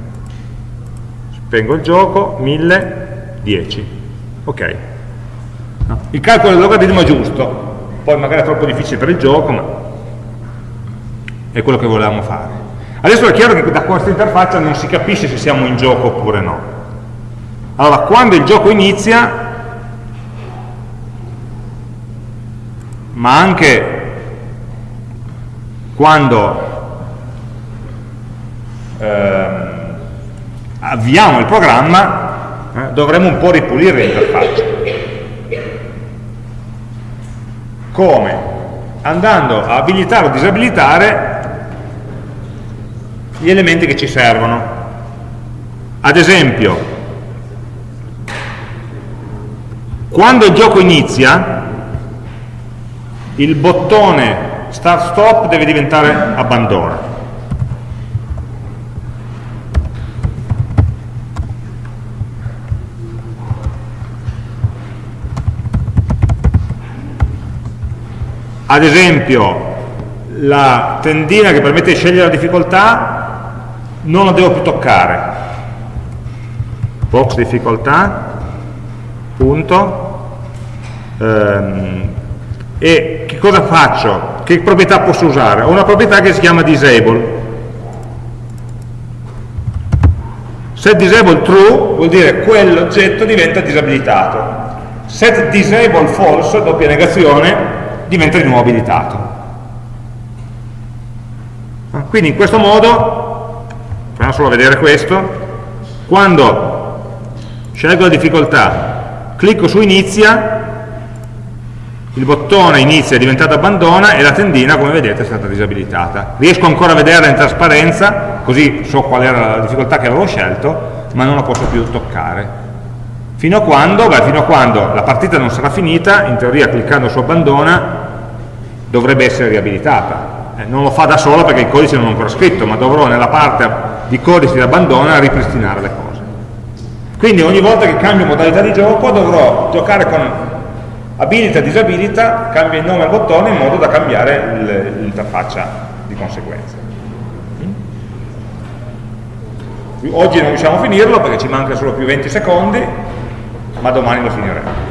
Spengo il gioco, 1000, 10. Ok. Il calcolo del logaritmo è giusto, poi magari è troppo difficile per il gioco, ma è quello che volevamo fare. Adesso è chiaro che da questa interfaccia non si capisce se siamo in gioco oppure no. Allora, quando il gioco inizia, ma anche quando eh, avviamo il programma, eh, dovremo un po' ripulire l'interfaccia. Come? Andando a abilitare o disabilitare gli elementi che ci servono. Ad esempio, quando il gioco inizia, il bottone start stop deve diventare abbandona. Ad esempio, la tendina che permette di scegliere la difficoltà non la devo più toccare box difficoltà punto ehm, e che cosa faccio? che proprietà posso usare? ho una proprietà che si chiama disable set disable true vuol dire quell'oggetto diventa disabilitato set disable false, doppia negazione, diventa di nuovo abilitato. Quindi in questo modo proviamo solo a vedere questo quando scelgo la difficoltà clicco su inizia il bottone inizia è diventato abbandona e la tendina come vedete è stata disabilitata. Riesco ancora a vederla in trasparenza così so qual era la difficoltà che avevo scelto ma non la posso più toccare. Fino a quando? Beh, fino a quando la partita non sarà finita in teoria cliccando su abbandona dovrebbe essere riabilitata eh, non lo fa da solo perché il codice non è ancora scritto, ma dovrò nella parte di codice di abbandona ripristinare le cose. Quindi ogni volta che cambio modalità di gioco dovrò giocare con abilita e disabilita, cambia il nome al bottone in modo da cambiare l'interfaccia di conseguenza. Oggi non riusciamo a finirlo perché ci manca solo più 20 secondi, ma domani lo finiremo.